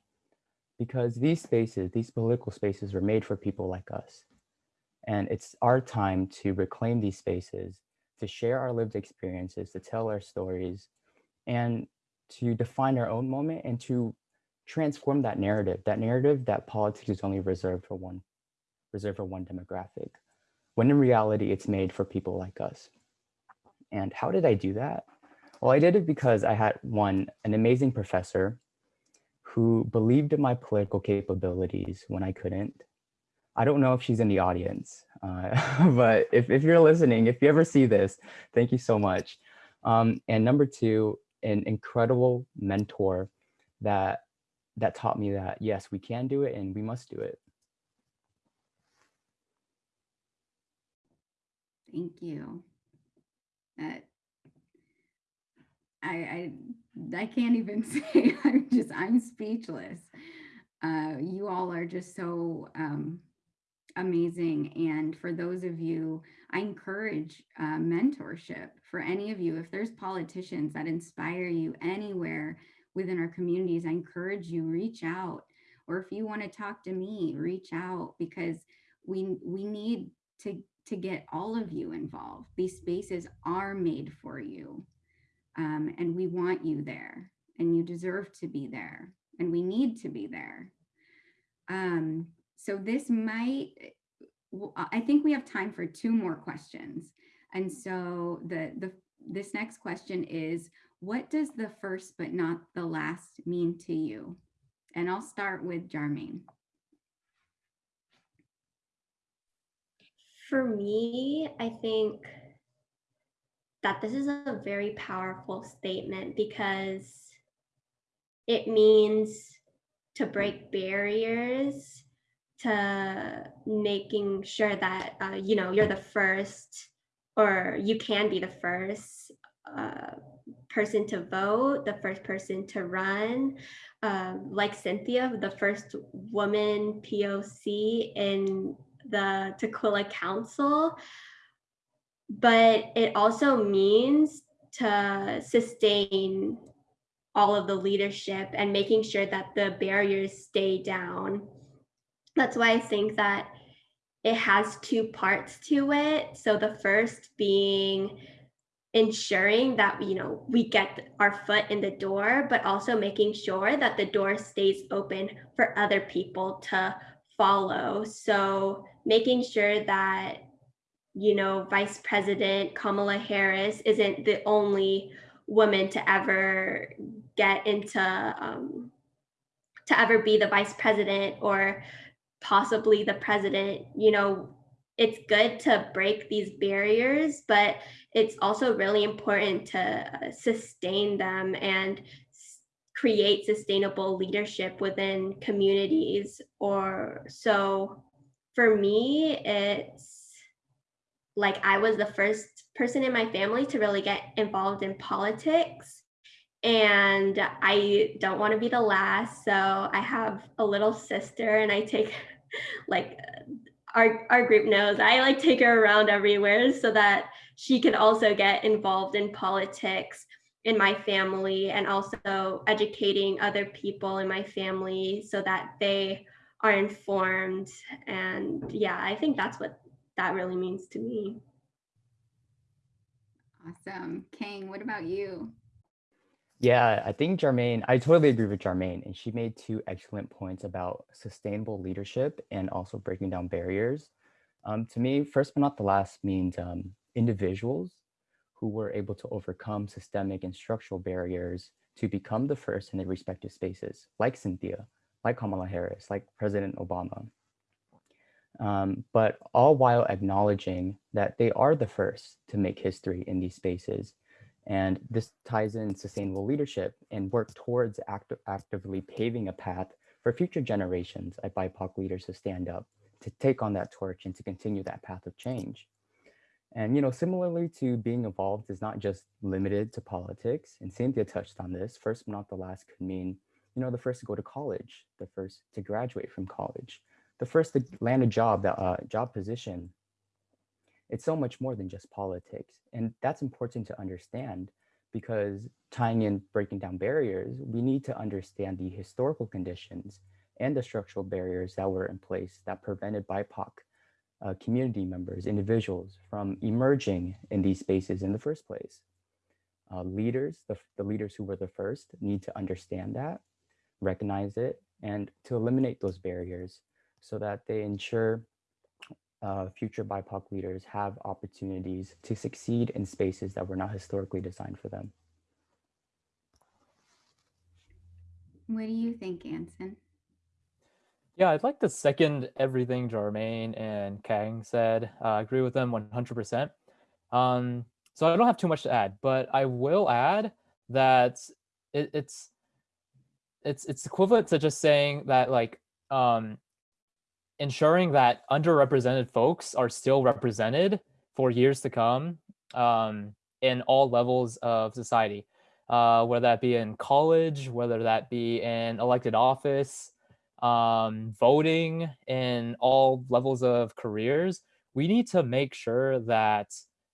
D: Because these spaces, these political spaces were made for people like us. And it's our time to reclaim these spaces, to share our lived experiences, to tell our stories, and to define our own moment and to transform that narrative, that narrative that politics is only reserved for one, reserved for one demographic when in reality it's made for people like us. And how did I do that? Well, I did it because I had one, an amazing professor who believed in my political capabilities when I couldn't. I don't know if she's in the audience, uh, but if, if you're listening, if you ever see this, thank you so much. Um, and number two, an incredible mentor that that taught me that yes, we can do it and we must do it.
C: Thank you. I, I I can't even say. I'm just I'm speechless. Uh, you all are just so um, amazing. And for those of you, I encourage uh, mentorship for any of you. If there's politicians that inspire you anywhere within our communities, I encourage you reach out. Or if you want to talk to me, reach out because we we need to to get all of you involved. These spaces are made for you um, and we want you there and you deserve to be there and we need to be there. Um, so this might, I think we have time for two more questions. And so the, the this next question is, what does the first but not the last mean to you? And I'll start with Jarmaine.
F: For me, I think that this is a very powerful statement because it means to break barriers to making sure that uh, you know you're the first or you can be the first uh, person to vote the first person to run um, like cynthia the first woman poc in the Tukwila Council, but it also means to sustain all of the leadership and making sure that the barriers stay down. That's why I think that it has two parts to it. So the first being ensuring that you know we get our foot in the door but also making sure that the door stays open for other people to follow. So making sure that, you know, Vice President Kamala Harris isn't the only woman to ever get into, um, to ever be the vice president or possibly the president, you know, it's good to break these barriers, but it's also really important to uh, sustain them and create sustainable leadership within communities or so for me it's like i was the first person in my family to really get involved in politics and i don't want to be the last so i have a little sister and i take like our, our group knows. I like take her around everywhere so that she can also get involved in politics in my family and also educating other people in my family so that they are informed. And yeah i think that's what that really means to me.
C: Awesome. Kang what about you
D: yeah i think Jarmaine i totally agree with Jarmaine and she made two excellent points about sustainable leadership and also breaking down barriers um, to me first but not the last means um, individuals who were able to overcome systemic and structural barriers to become the first in their respective spaces, like Cynthia, like Kamala Harris, like President Obama. Um, but all while acknowledging that they are the first to make history in these spaces. And this ties in sustainable leadership and work towards act actively paving a path for future generations of BIPOC leaders to stand up, to take on that torch and to continue that path of change. And, you know, similarly to being involved is not just limited to politics. And Cynthia touched on this. First but not the last could mean, you know, the first to go to college, the first to graduate from college, the first to land a job, that uh, job position. It's so much more than just politics. And that's important to understand because tying in breaking down barriers, we need to understand the historical conditions and the structural barriers that were in place that prevented BIPOC uh, community members, individuals from emerging in these spaces in the first place. Uh, leaders, the, the leaders who were the first need to understand that, recognize it, and to eliminate those barriers so that they ensure uh, future BIPOC leaders have opportunities to succeed in spaces that were not historically designed for them.
C: What do you think, Anson?
E: Yeah, I'd like to second everything Jarmaine and Kang said. Uh, I agree with them 100%. Um, so I don't have too much to add, but I will add that it, it's it's it's equivalent to just saying that like um, ensuring that underrepresented folks are still represented for years to come um, in all levels of society, uh, whether that be in college, whether that be in elected office, um, voting in all levels of careers, we need to make sure that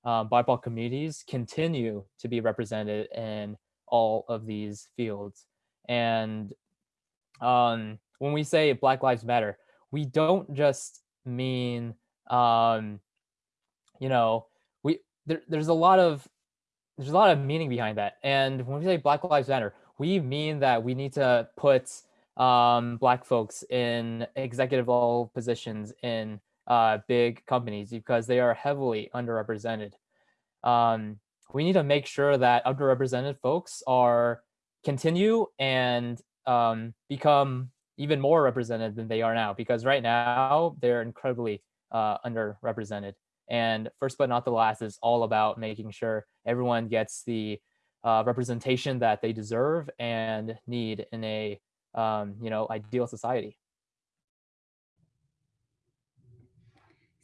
E: um, BIPOC communities continue to be represented in all of these fields. And um, when we say Black Lives Matter, we don't just mean, um, you know, we there, there's a lot of there's a lot of meaning behind that. And when we say Black Lives Matter, we mean that we need to put um, black folks in executive level positions in uh, big companies because they are heavily underrepresented. Um, we need to make sure that underrepresented folks are continue and um, become even more represented than they are now because right now they're incredibly uh, underrepresented. And first but not the last is all about making sure everyone gets the uh, representation that they deserve and need in a um, you know, ideal society.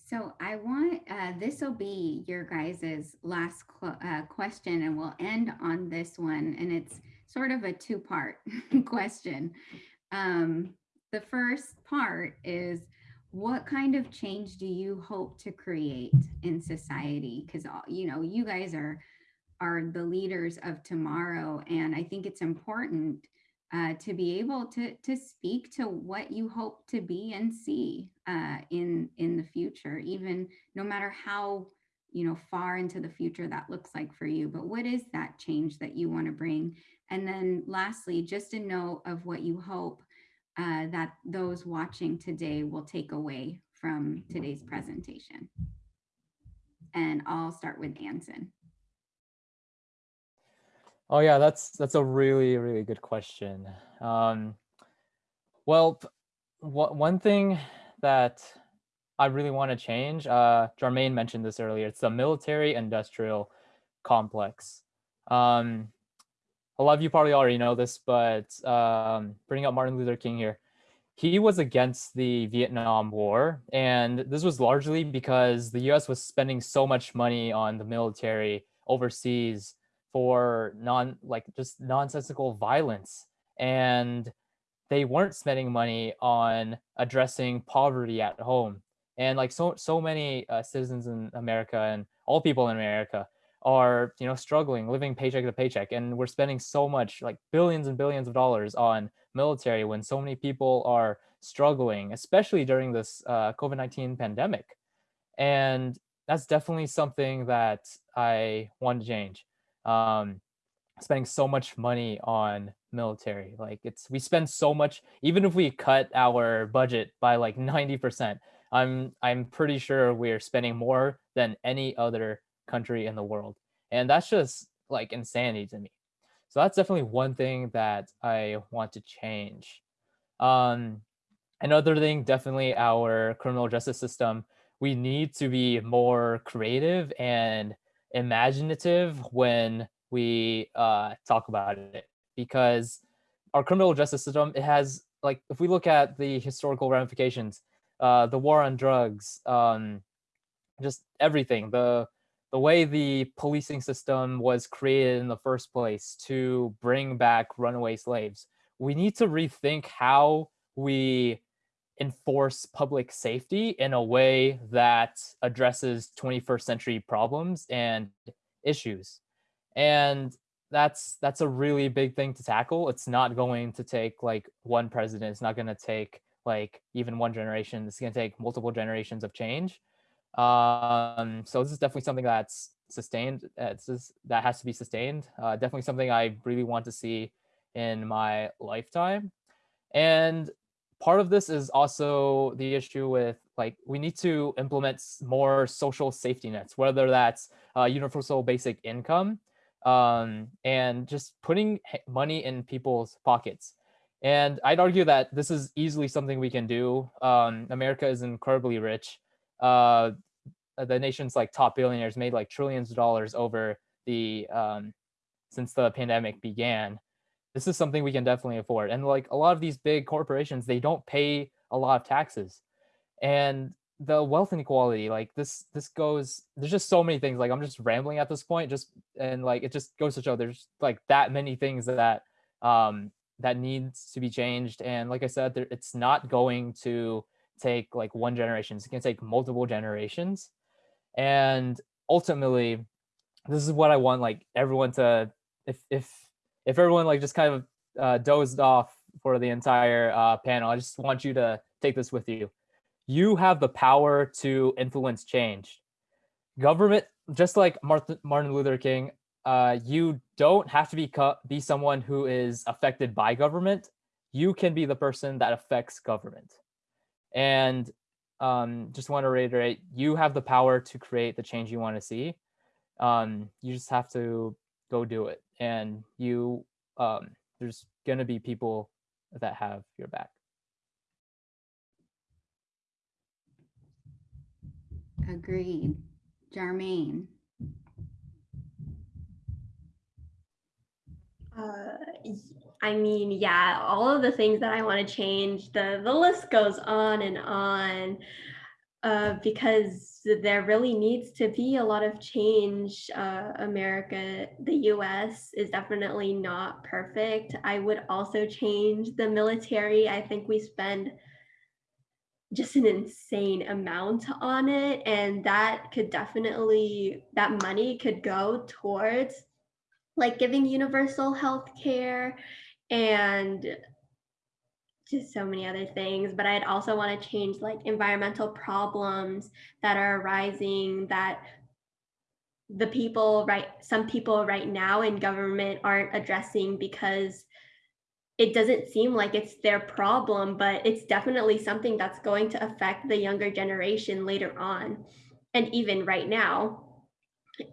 C: So I want, uh, this will be your guys's last uh, question and we'll end on this one. And it's sort of a two part question. Um, the first part is what kind of change do you hope to create in society? Because, uh, you know, you guys are, are the leaders of tomorrow. And I think it's important uh, to be able to to speak to what you hope to be and see uh, in in the future, even no matter how you know far into the future that looks like for you. But what is that change that you want to bring? And then lastly, just a note of what you hope uh, that those watching today will take away from today's presentation. And I'll start with Anson.
E: Oh yeah, that's that's a really really good question. Um, well, one thing that I really want to change, uh, Jarmaine mentioned this earlier. It's the military industrial complex. Um, a lot of you probably already know this, but um, bringing up Martin Luther King here, he was against the Vietnam War. And this was largely because the US was spending so much money on the military overseas for non like just nonsensical violence. And they weren't spending money on addressing poverty at home. And like so so many uh, citizens in America and all people in America are you know struggling living paycheck to paycheck and we're spending so much like billions and billions of dollars on military when so many people are struggling especially during this uh, covid-19 pandemic. And that's definitely something that i want to change. Um, spending so much money on military like it's we spend so much even if we cut our budget by like 90% i'm i'm pretty sure we're spending more than any other country in the world. And that's just like insanity to me. So that's definitely one thing that I want to change. Um, another thing, definitely our criminal justice system. We need to be more creative and imaginative when we uh, talk about it because our criminal justice system it has like if we look at the historical ramifications uh, the war on drugs um, just everything the the way the policing system was created in the first place to bring back runaway slaves. We need to rethink how we enforce public safety in a way that addresses 21st century problems and issues. And that's that's a really big thing to tackle. It's not going to take like one president. It's not going to take like even one generation. It's going to take multiple generations of change. Um, so this is definitely something that's sustained. It's just, that has to be sustained. Uh, definitely something I really want to see in my lifetime. And part of this is also the issue with like we need to implement more social safety nets, whether that's uh, universal basic income um, and just putting money in people's pockets. And I'd argue that this is easily something we can do. Um, America is incredibly rich. Uh, the nation's like top billionaires made like trillions of dollars over the um, since the pandemic began. This is something we can definitely afford. And like a lot of these big corporations, they don't pay a lot of taxes. And the wealth inequality, like this, this goes, there's just so many things. Like I'm just rambling at this point, just and like it just goes to show there's like that many things that um that needs to be changed. And like I said, there, it's not going to take like one generation. It's gonna take multiple generations. And ultimately this is what i want like everyone to if if if everyone like just kind of uh, dozed off for the entire uh, panel i just want you to take this with you. You have the power to influence change. Government just like martin luther king uh, you don't have to be be someone who is affected by government. You can be the person that affects government and um, just want to reiterate, you have the power to create the change you want to see. Um, you just have to go do it. And you, um, there's going to be people that have your back.
C: Agreed. Jarmaine.
F: Uh, I mean, yeah, all of the things that I want to change, the the list goes on and on. Uh, because there really needs to be a lot of change. Uh, America, the US is definitely not perfect. I would also change the military. I think we spend just an insane amount on it, and that could definitely, that money could go towards like giving universal health care and just so many other things but i'd also want to change like environmental problems that are arising that the people right some people right now in government aren't addressing because it doesn't seem like it's their problem but it's definitely something that's going to affect the younger generation later on and even right now.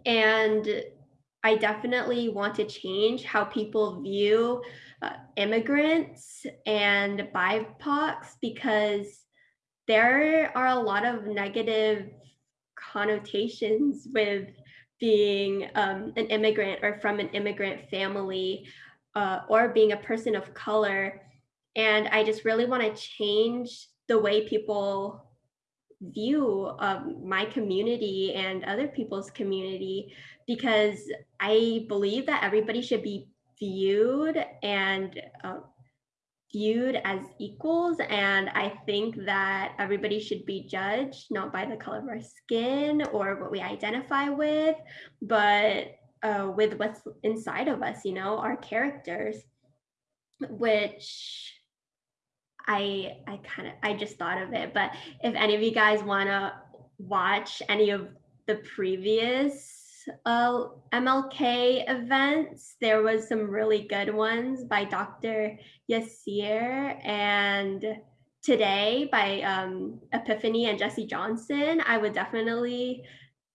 F: And i definitely want to change how people view immigrants and BIPOCs because there are a lot of negative connotations with being um, an immigrant or from an immigrant family uh, or being a person of color. And I just really want to change the way people view um, my community and other people's community because I believe that everybody should be viewed and uh, viewed as equals. And I think that everybody should be judged not by the color of our skin or what we identify with, but uh, with what's inside of us, you know, our characters, which I I kind of I just thought of it. But if any of you guys want to watch any of the previous uh, MLK events. There was some really good ones by Dr. Yassir and today by um, Epiphany and Jesse Johnson. I would definitely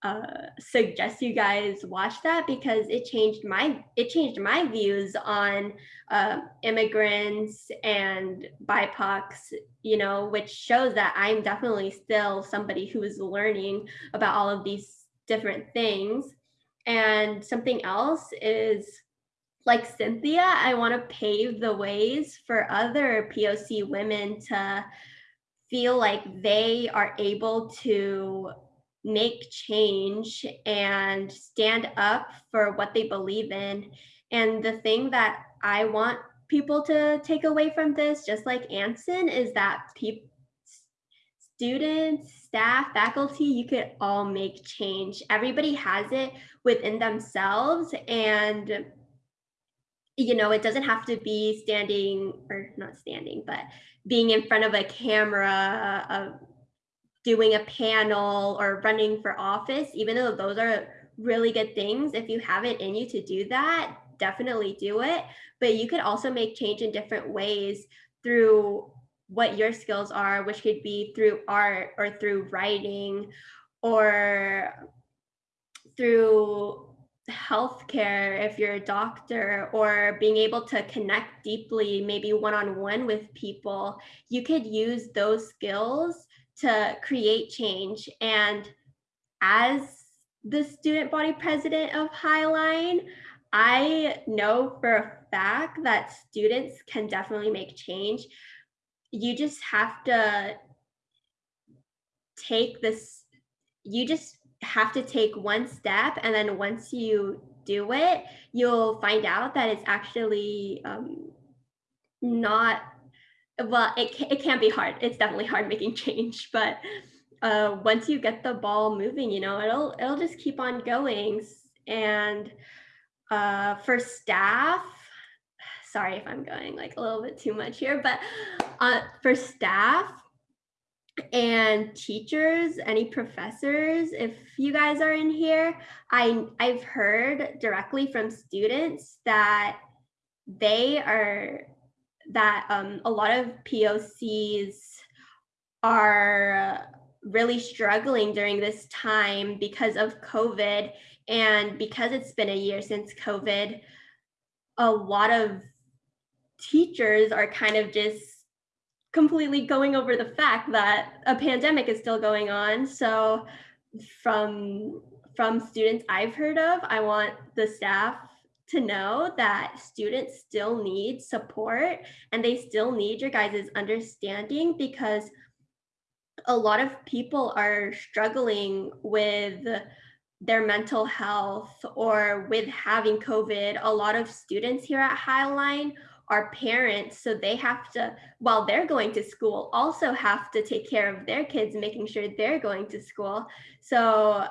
F: uh, suggest you guys watch that because it changed my it changed my views on uh, immigrants and BIPOCs, you know, which shows that I'm definitely still somebody who is learning about all of these different things. And something else is like Cynthia, I want to pave the ways for other POC women to feel like they are able to make change and stand up for what they believe in. And the thing that I want people to take away from this, just like Anson, is that people students, staff, faculty, you could all make change. Everybody has it within themselves and you know, it doesn't have to be standing or not standing, but being in front of a camera, uh, doing a panel or running for office, even though those are really good things, if you have it in you to do that, definitely do it. But you could also make change in different ways through what your skills are, which could be through art or through writing or through healthcare if you're a doctor or being able to connect deeply maybe one-on-one with people. You could use those skills to create change. And as the student body president of highline i know for a fact that students can definitely make change you just have to take this you just have to take one step and then once you do it you'll find out that it's actually um, not well it, it can be hard. It's definitely hard making change but uh, once you get the ball moving you know it'll it'll just keep on going. And uh, for staff sorry if i'm going like a little bit too much here but uh, for staff and teachers, any professors, if you guys are in here, I, I've heard directly from students that they are, that um, a lot of POCs are really struggling during this time because of COVID. And because it's been a year since COVID, a lot of teachers are kind of just completely going over the fact that a pandemic is still going on. So from from students I've heard of, I want the staff to know that students still need support and they still need your guys' understanding because a lot of people are struggling with their mental health or with having COVID. A lot of students here at Highline are parents so they have to while they're going to school also have to take care of their kids making sure they're going to school. So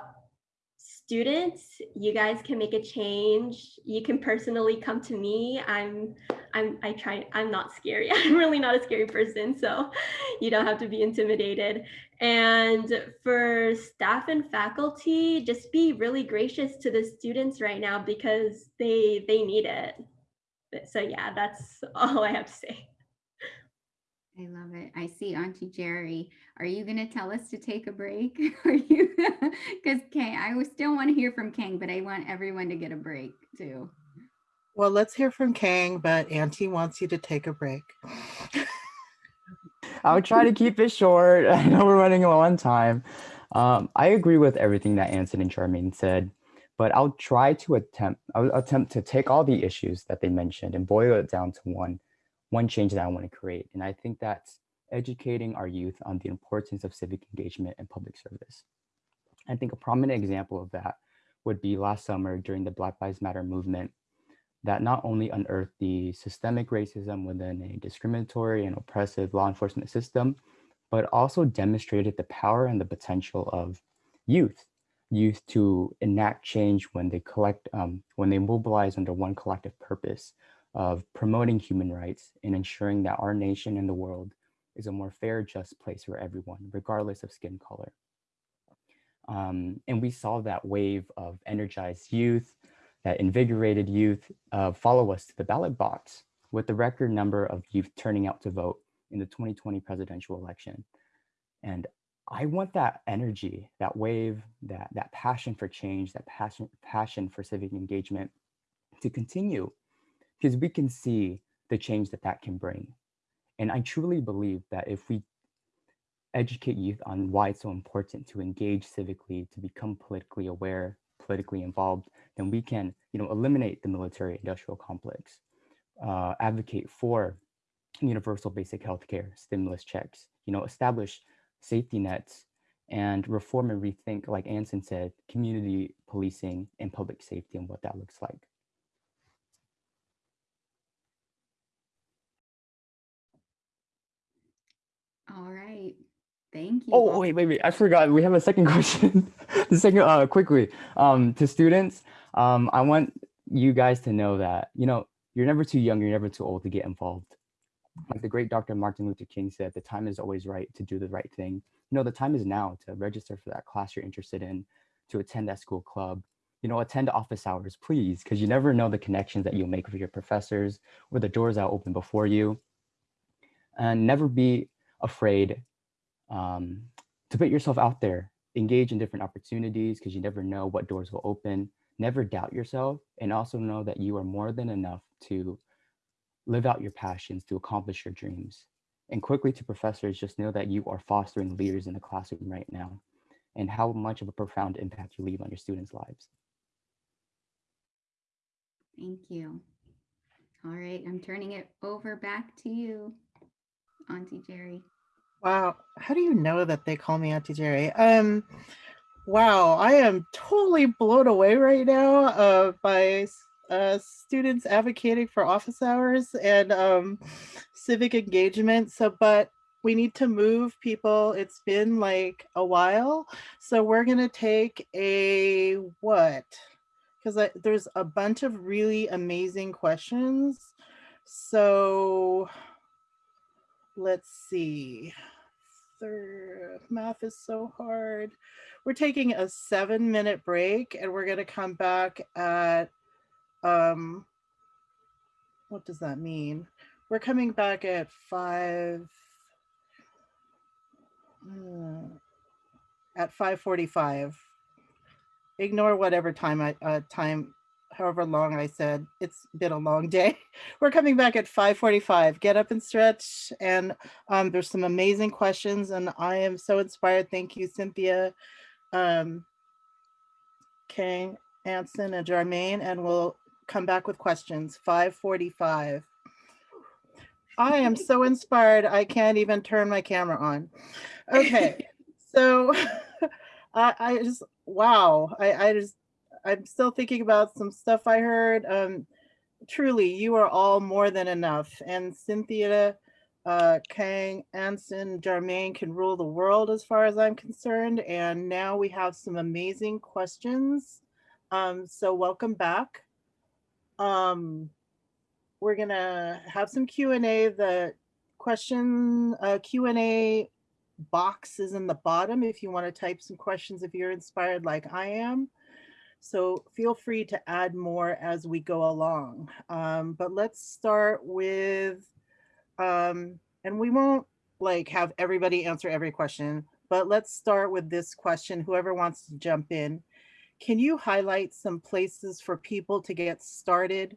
F: students you guys can make a change. You can personally come to me. I'm i'm i try i'm not scary. I'm really not a scary person so you don't have to be intimidated. And for staff and faculty just be really gracious to the students right now because they they need it so yeah, that's all I have to say.
C: I love it. I see Auntie Jerry. Are you going to tell us to take a break? Are you? Because Kang, I still want to hear from Kang, but I want everyone to get a break too.
B: Well, let's hear from Kang, but Auntie wants you to take a break.
D: I'll try to keep it short. I know we're running low on time. Um, I agree with everything that Anson and Jarmaine said, but I'll try to attempt, I'll attempt to take all the issues that they mentioned and boil it down to one, one change that I want to create. And I think that's educating our youth on the importance of civic engagement and public service. I think a prominent example of that would be last summer during the Black Lives Matter movement that not only unearthed the systemic racism within a discriminatory and oppressive law enforcement system, but also demonstrated the power and the potential of youth, youth to enact change when they collect, um, when they mobilize under one collective purpose of promoting human rights and ensuring that our nation and the world is a more fair, just place for everyone, regardless of skin color. Um, and we saw that wave of energized youth, that invigorated youth uh, follow us to the ballot box with the record number of youth turning out to vote in the 2020 presidential election. And I want that energy, that wave, that, that passion for change, that passion, passion for civic engagement to continue because we can see the change that that can bring. And I truly believe that if we educate youth on why it's so important to engage civically, to become politically aware, politically involved, then we can, you know, eliminate the military industrial complex, uh, advocate for universal basic healthcare, stimulus checks, you know, establish safety nets and reform and rethink, like Anson said, community policing and public safety and what that looks like.
C: All right. Thank you.
D: Oh, wait, wait, wait. I forgot. We have a second question. the second, uh, quickly, um, to students, um, I want you guys to know that, you know, you're never too young, you're never too old to get involved. Like the great Dr. Martin Luther King said, the time is always right to do the right thing. You know, the time is now to register for that class you're interested in, to attend that school club, you know, attend office hours, please, because you never know the connections that you'll make with your professors or the doors that open before you. And never be afraid um, to put yourself out there, engage in different opportunities because you never know what doors will open. Never doubt yourself and also know that you are more than enough to live out your passions, to accomplish your dreams. And quickly to professors, just know that you are fostering leaders in the classroom right now and how much of a profound impact you leave on your students' lives.
C: Thank you. All right, I'm turning it over back to you, Auntie Jerry.
B: Wow. How do you know that they call me Auntie Jerry? Um, wow, I am totally blown away right now uh, by uh, students advocating for office hours and um, civic engagement. So, but we need to move people. It's been like a while. So we're going to take a what? Because there's a bunch of really amazing questions. So let's see. Third, math is so hard. We're taking a seven minute break and we're gonna come back at, um, what does that mean? We're coming back at five, hmm, at 5.45. Ignore whatever time I, uh, time however long I said, it's been a long day. We're coming back at 5.45. Get up and stretch. And um, there's some amazing questions and I am so inspired. Thank you, Cynthia, um, Kang, Anson, and Jarmaine. And we'll come back with questions, 5.45. I am so inspired. I can't even turn my camera on. Okay, so I, I just, wow. I, I just, I'm still thinking about some stuff I heard. Um, truly, you are all more than enough. And Cynthia, uh, Kang, Anson, Jarmaine can rule the world as far as I'm concerned. And now we have some amazing questions. Um, so welcome back. Um, we're gonna have some Q&A. The question uh, Q&A box is in the bottom if you want to type some questions if you're inspired like I am. So feel free to add more as we go along. Um, but let's start with, um, and we won't like have everybody answer every question, but let's start with this question, whoever wants to jump in. Can you highlight some places for people to get started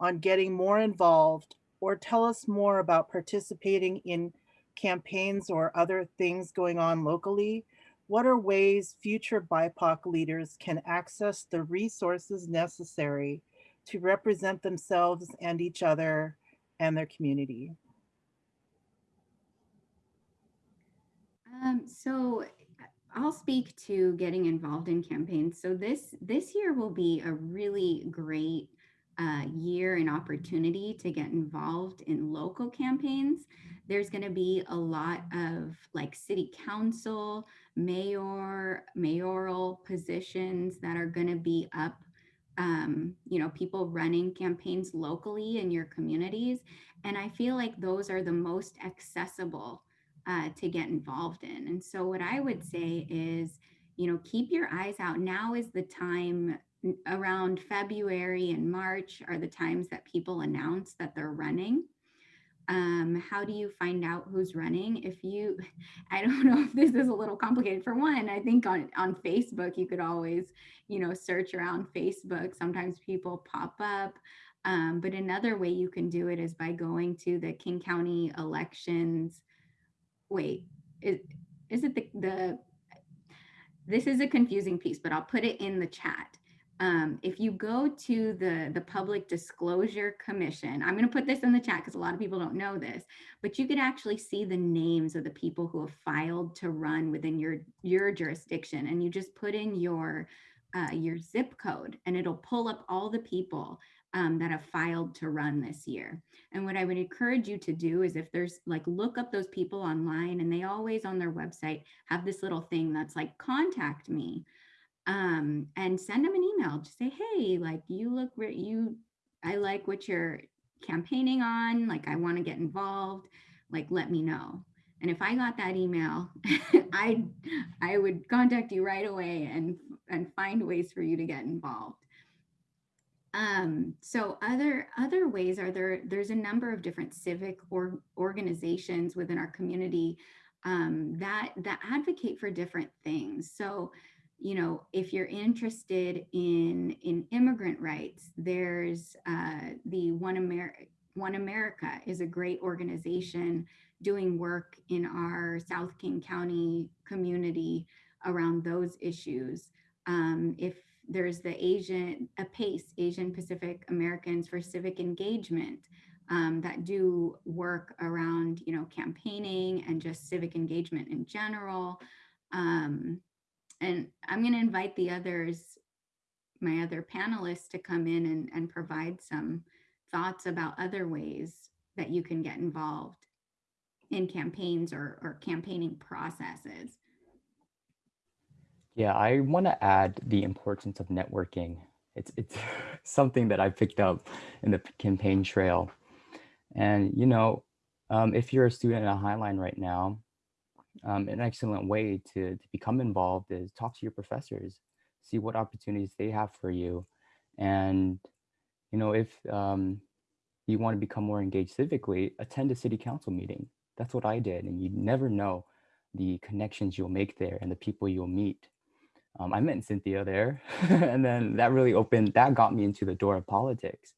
B: on getting more involved or tell us more about participating in campaigns or other things going on locally, what are ways future BIPOC leaders can access the resources necessary to represent themselves and each other and their community?
C: Um, so I'll speak to getting involved in campaigns. So this this year will be a really great uh, year and opportunity to get involved in local campaigns. There's going to be a lot of like city council, mayor, mayoral positions that are going to be up. Um, you know, people running campaigns locally in your communities. And I feel like those are the most accessible uh, to get involved in. And so, what I would say is, you know, keep your eyes out. Now is the time around February and March are the times that people announce that they're running. Um, how do you find out who's running? If you, I don't know if this is a little complicated. For one, I think on, on Facebook, you could always, you know, search around Facebook. Sometimes people pop up. Um, but another way you can do it is by going to the King County elections. Wait, is, is it the, the, this is a confusing piece, but I'll put it in the chat um, if you go to the, the Public Disclosure Commission, I'm going to put this in the chat because a lot of people don't know this, but you could actually see the names of the people who have filed to run within your, your jurisdiction. And you just put in your, uh, your zip code and it'll pull up all the people um, that have filed to run this year. And what I would encourage you to do is if there's like, look up those people online and they always on their website have this little thing that's like, contact me um, and send them an email. Just say, hey, like you look, you, I like what you're campaigning on. Like I want to get involved. Like let me know. And if I got that email, I I would contact you right away and and find ways for you to get involved. Um, so other other ways are there. There's a number of different civic or organizations within our community um, that that advocate for different things. So you know, if you're interested in in immigrant rights, there's uh, the One America. One America is a great organization doing work in our South King County community around those issues. Um, if there's the Asian, APACE, Asian Pacific Americans for Civic Engagement, um, that do work around, you know, campaigning and just civic engagement in general. Um, and I'm going to invite the others, my other panelists to come in and, and provide some thoughts about other ways that you can get involved in campaigns or, or campaigning processes.
D: Yeah, I want to add the importance of networking. It's, it's something that I picked up in the campaign trail. And, you know, um, if you're a student at Highline right now, um, an excellent way to, to become involved is talk to your professors, see what opportunities they have for you. And, you know, if um, you want to become more engaged civically, attend a city council meeting. That's what I did. And you never know the connections you'll make there and the people you'll meet. Um, I met Cynthia there, and then that really opened, that got me into the door of politics.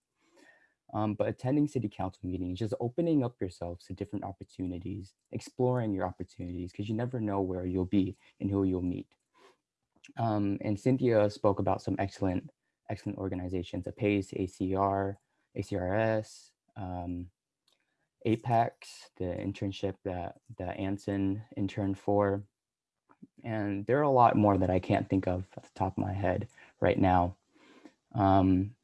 D: Um, but attending city council meetings, just opening up yourselves to different opportunities, exploring your opportunities, because you never know where you'll be and who you'll meet. Um, and Cynthia spoke about some excellent, excellent organizations, APACE, ACR, ACRS, um, APEX, the internship that, that Anson interned for. And there are a lot more that I can't think of at the top of my head right now. Um,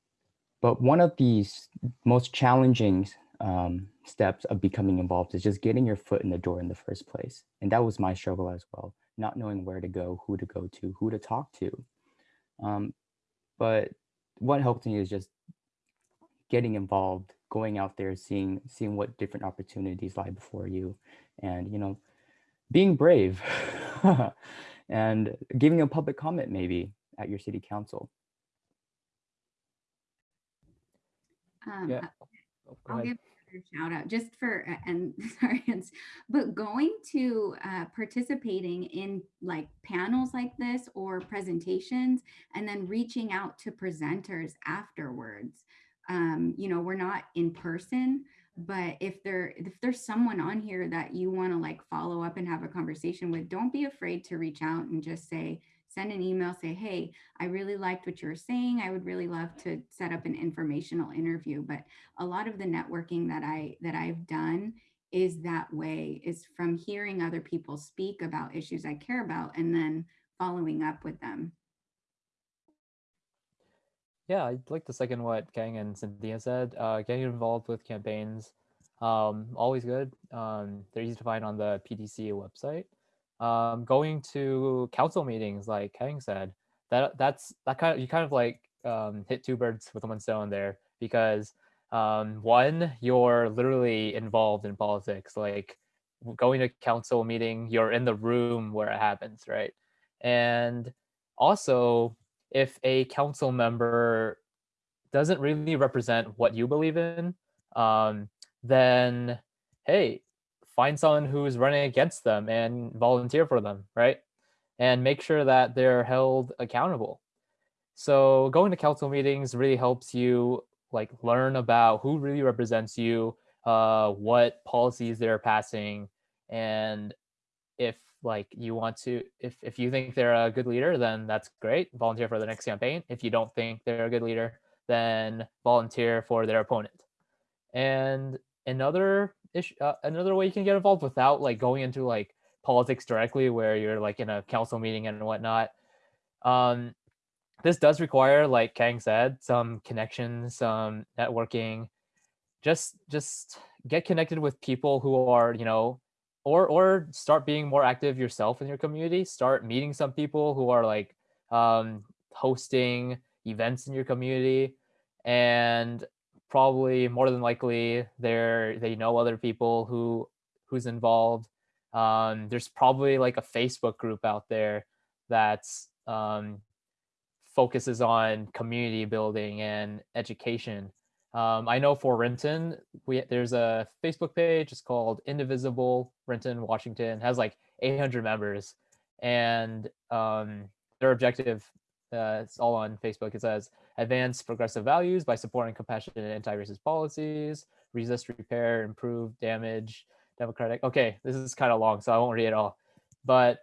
D: but one of these most challenging um, steps of becoming involved is just getting your foot in the door in the first place. And that was my struggle as well, not knowing where to go, who to go to, who to talk to. Um, but what helped me is just getting involved, going out there, seeing seeing what different opportunities lie before you, and you know, being brave, and giving a public comment maybe at your city council.
C: Um,
E: Yeah. Oh,
C: I'll give a shout out just for, and sorry, but going to uh, participating in like panels like this or presentations and then reaching out to presenters afterwards. Um, you know, we're not in person, but if there if there's someone on here that you want to like follow up and have a conversation with don't be afraid to reach out and just say send an email say hey i really liked what you were saying. I would really love to set up an informational interview. But a lot of the networking that i that i've done is that way is from hearing other people speak about issues i care about and then following up with them
E: Yeah, I'd like to second what Kang and Cynthia said. Uh, getting involved with campaigns, um, always good. Um, they're easy to find on the PDC website. Um, going to council meetings, like Kang said, that that's that kind of you kind of like um, hit two birds with one stone there because um, one, you're literally involved in politics. Like going to council meeting, you're in the room where it happens, right? And also if a council member doesn't really represent what you believe in, um, then hey, find someone who's running against them and volunteer for them, right? And make sure that they're held accountable. So going to council meetings really helps you like learn about who really represents you, uh, what policies they're passing, and if like you want to if if you think they're a good leader then that's great. Volunteer for the next campaign. If you don't think they're a good leader then volunteer for their opponent. And another issue uh, another way you can get involved without like going into like politics directly where you're like in a council meeting and whatnot um this does require like kang said some connections some networking. Just just get connected with people who are you know or or start being more active yourself in your community start meeting some people who are like um, hosting events in your community and probably more than likely they're they know other people who who's involved. Um, there's probably like a facebook group out there that's um, focuses on community building and education um, I know for Renton, we there's a Facebook page. It's called Indivisible Renton Washington. It has like 800 members, and um, their objective, uh, it's all on Facebook. It says advance progressive values by supporting compassionate anti-racist policies, resist, repair, improve, damage, democratic. Okay, this is kind of long, so I won't read it all, but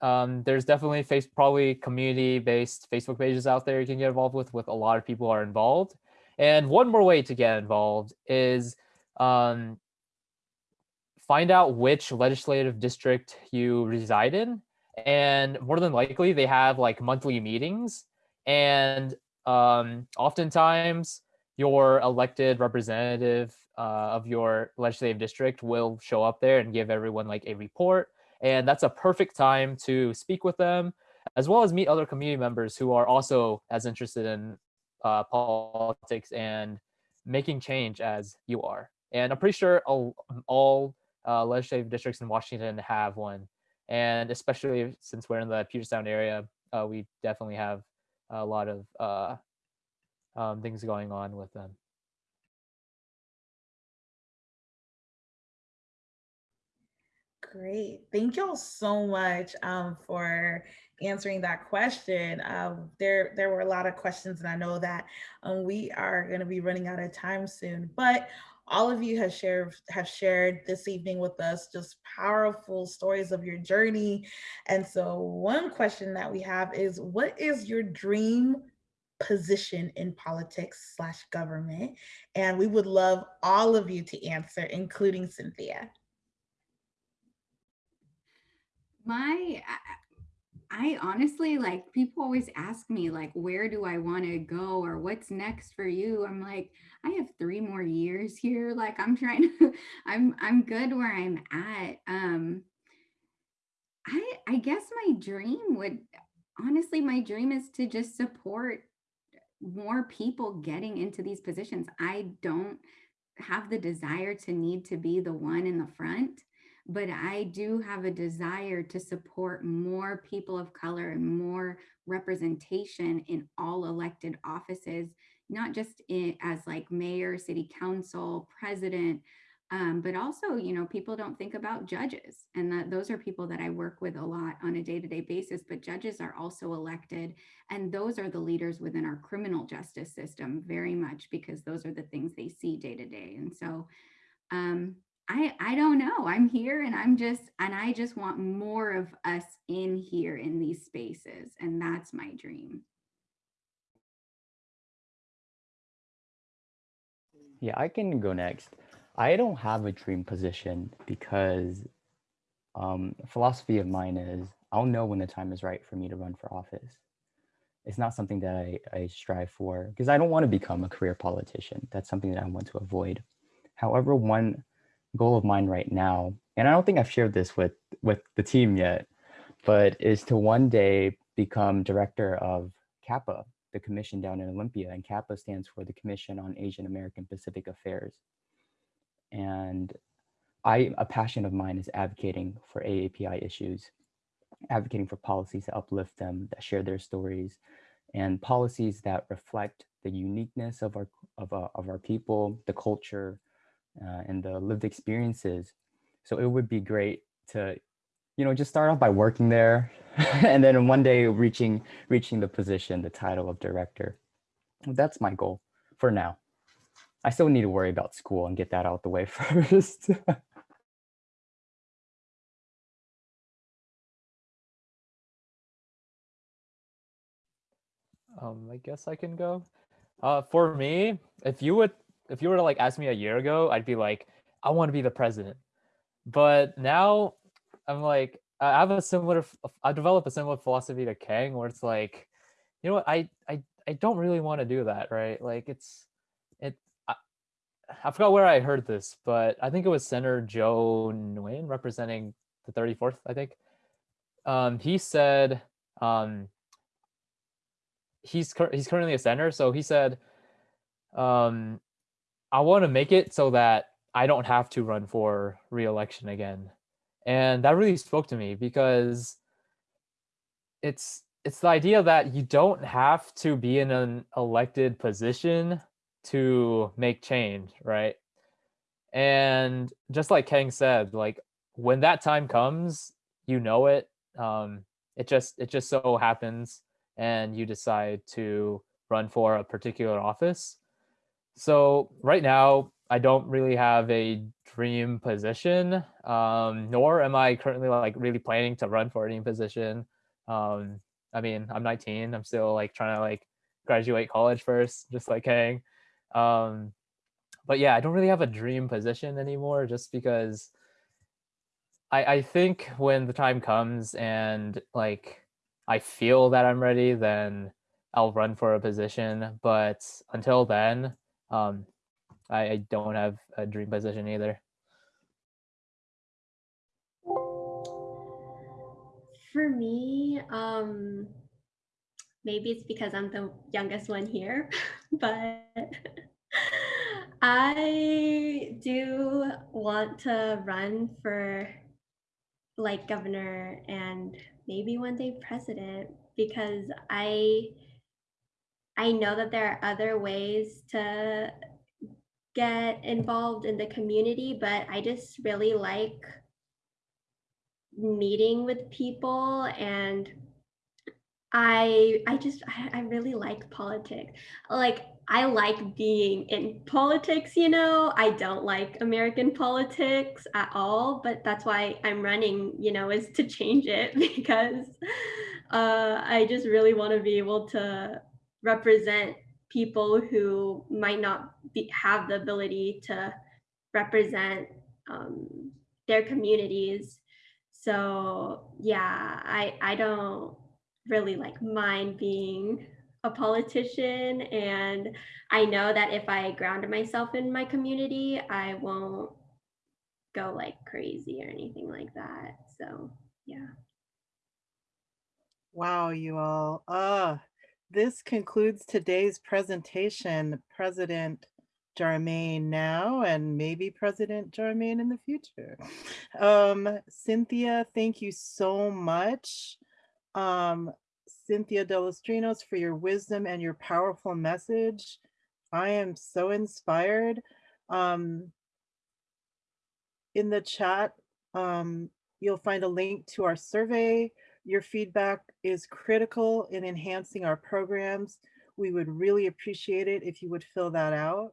E: um, there's definitely face probably community-based Facebook pages out there you can get involved with. With a lot of people are involved and one more way to get involved is um, find out which legislative district you reside in. And more than likely, they have like monthly meetings. And um, oftentimes, your elected representative uh, of your legislative district will show up there and give everyone like a report. And that's a perfect time to speak with them, as well as meet other community members who are also as interested in uh, politics and making change as you are. And I'm pretty sure all, all uh, legislative districts in Washington have one. And especially since we're in the Puget Sound area, uh, we definitely have a lot of uh, um, things going on with them.
A: Great. Thank y'all so much um, for answering that question. Uh, there, there were a lot of questions, and I know that um, we are going to be running out of time soon. But all of you have shared have shared this evening with us just powerful stories of your journey. And so, one question that we have is, what is your dream position in politics slash government? And we would love all of you to answer, including Cynthia.
C: My I honestly like people always ask me like where do I want to go or what's next for you? I'm like I have 3 more years here like I'm trying to I'm I'm good where I'm at. Um I I guess my dream would honestly my dream is to just support more people getting into these positions. I don't have the desire to need to be the one in the front but I do have a desire to support more people of color and more representation in all elected offices, not just in, as like mayor, city council, president, um, but also, you know, people don't think about judges. And that those are people that I work with a lot on a day to day basis, but judges are also elected. And those are the leaders within our criminal justice system very much because those are the things they see day to day. And so um, I I don't know. I'm here and I'm just and I just want more of us in here in these spaces and that's my dream.
D: Yeah, I can go next. I don't have a dream position because um, philosophy of mine is I'll know when the time is right for me to run for office. It's not something that I, I strive for because I don't want to become a career politician. That's something that I want to avoid. However, one goal of mine right now, and I don't think I've shared this with, with the team yet, but is to one day become director of CAPA, the commission down in Olympia. And CAPA stands for the Commission on Asian American Pacific Affairs. And I, a passion of mine is advocating for AAPI issues, advocating for policies that uplift them, that share their stories, and policies that reflect the uniqueness of our, of, uh, of our people, the culture, uh, and the lived experiences. So it would be great to, you know, just start off by working there and then one day reaching, reaching the position, the title of director. That's my goal for now. I still need to worry about school and get that out the way first.
E: Um, I guess I can go. Uh, for me, if you would, if you were to like ask me a year ago, I'd be like, I want to be the president. But now, I'm like, I have a similar, I develop a similar philosophy to Kang, where it's like, you know what, I, I, I don't really want to do that, right? Like, it's, it, I, I forgot where I heard this, but I think it was Senator Joe Nguyen representing the 34th, I think. Um, he said, um, he's he's currently a senator. so he said, um, I want to make it so that I don't have to run for re-election again, and that really spoke to me because it's it's the idea that you don't have to be in an elected position to make change, right? And just like Kang said, like when that time comes, you know it. Um, it just it just so happens and you decide to run for a particular office. So right now, I don't really have a dream position, um, nor am I currently like really planning to run for any position. Um, I mean, I'm 19. I'm still like trying to like graduate college first, just like Kang. Um, but yeah, I don't really have a dream position anymore, just because I I think when the time comes and like I feel that I'm ready, then I'll run for a position. But until then, um, I, I don't have a dream position either.
F: For me, um, maybe it's because I'm the youngest one here, but I do want to run for like governor and maybe one day president because I I know that there are other ways to get involved in the community, but I just really like meeting with people and I I just I, I really like politics. Like I like being in politics, you know. I don't like American politics at all, but that's why I'm running, you know, is to change it because uh, I just really want to be able to represent people who might not be, have the ability to represent um, their communities. So yeah, I I don't really like mind being a politician and I know that if I ground myself in my community, I won't go like crazy or anything like that. So, yeah.
B: Wow, you all. Uh, this concludes today's presentation. President Jarmaine now and maybe President Jarmaine in the future. Um, Cynthia, thank you so much. Um, Cynthia Delostrinos for your wisdom and your powerful message. I am so inspired. Um, in the chat, um, you'll find a link to our survey. Your feedback is critical in enhancing our programs. We would really appreciate it if you would fill that out.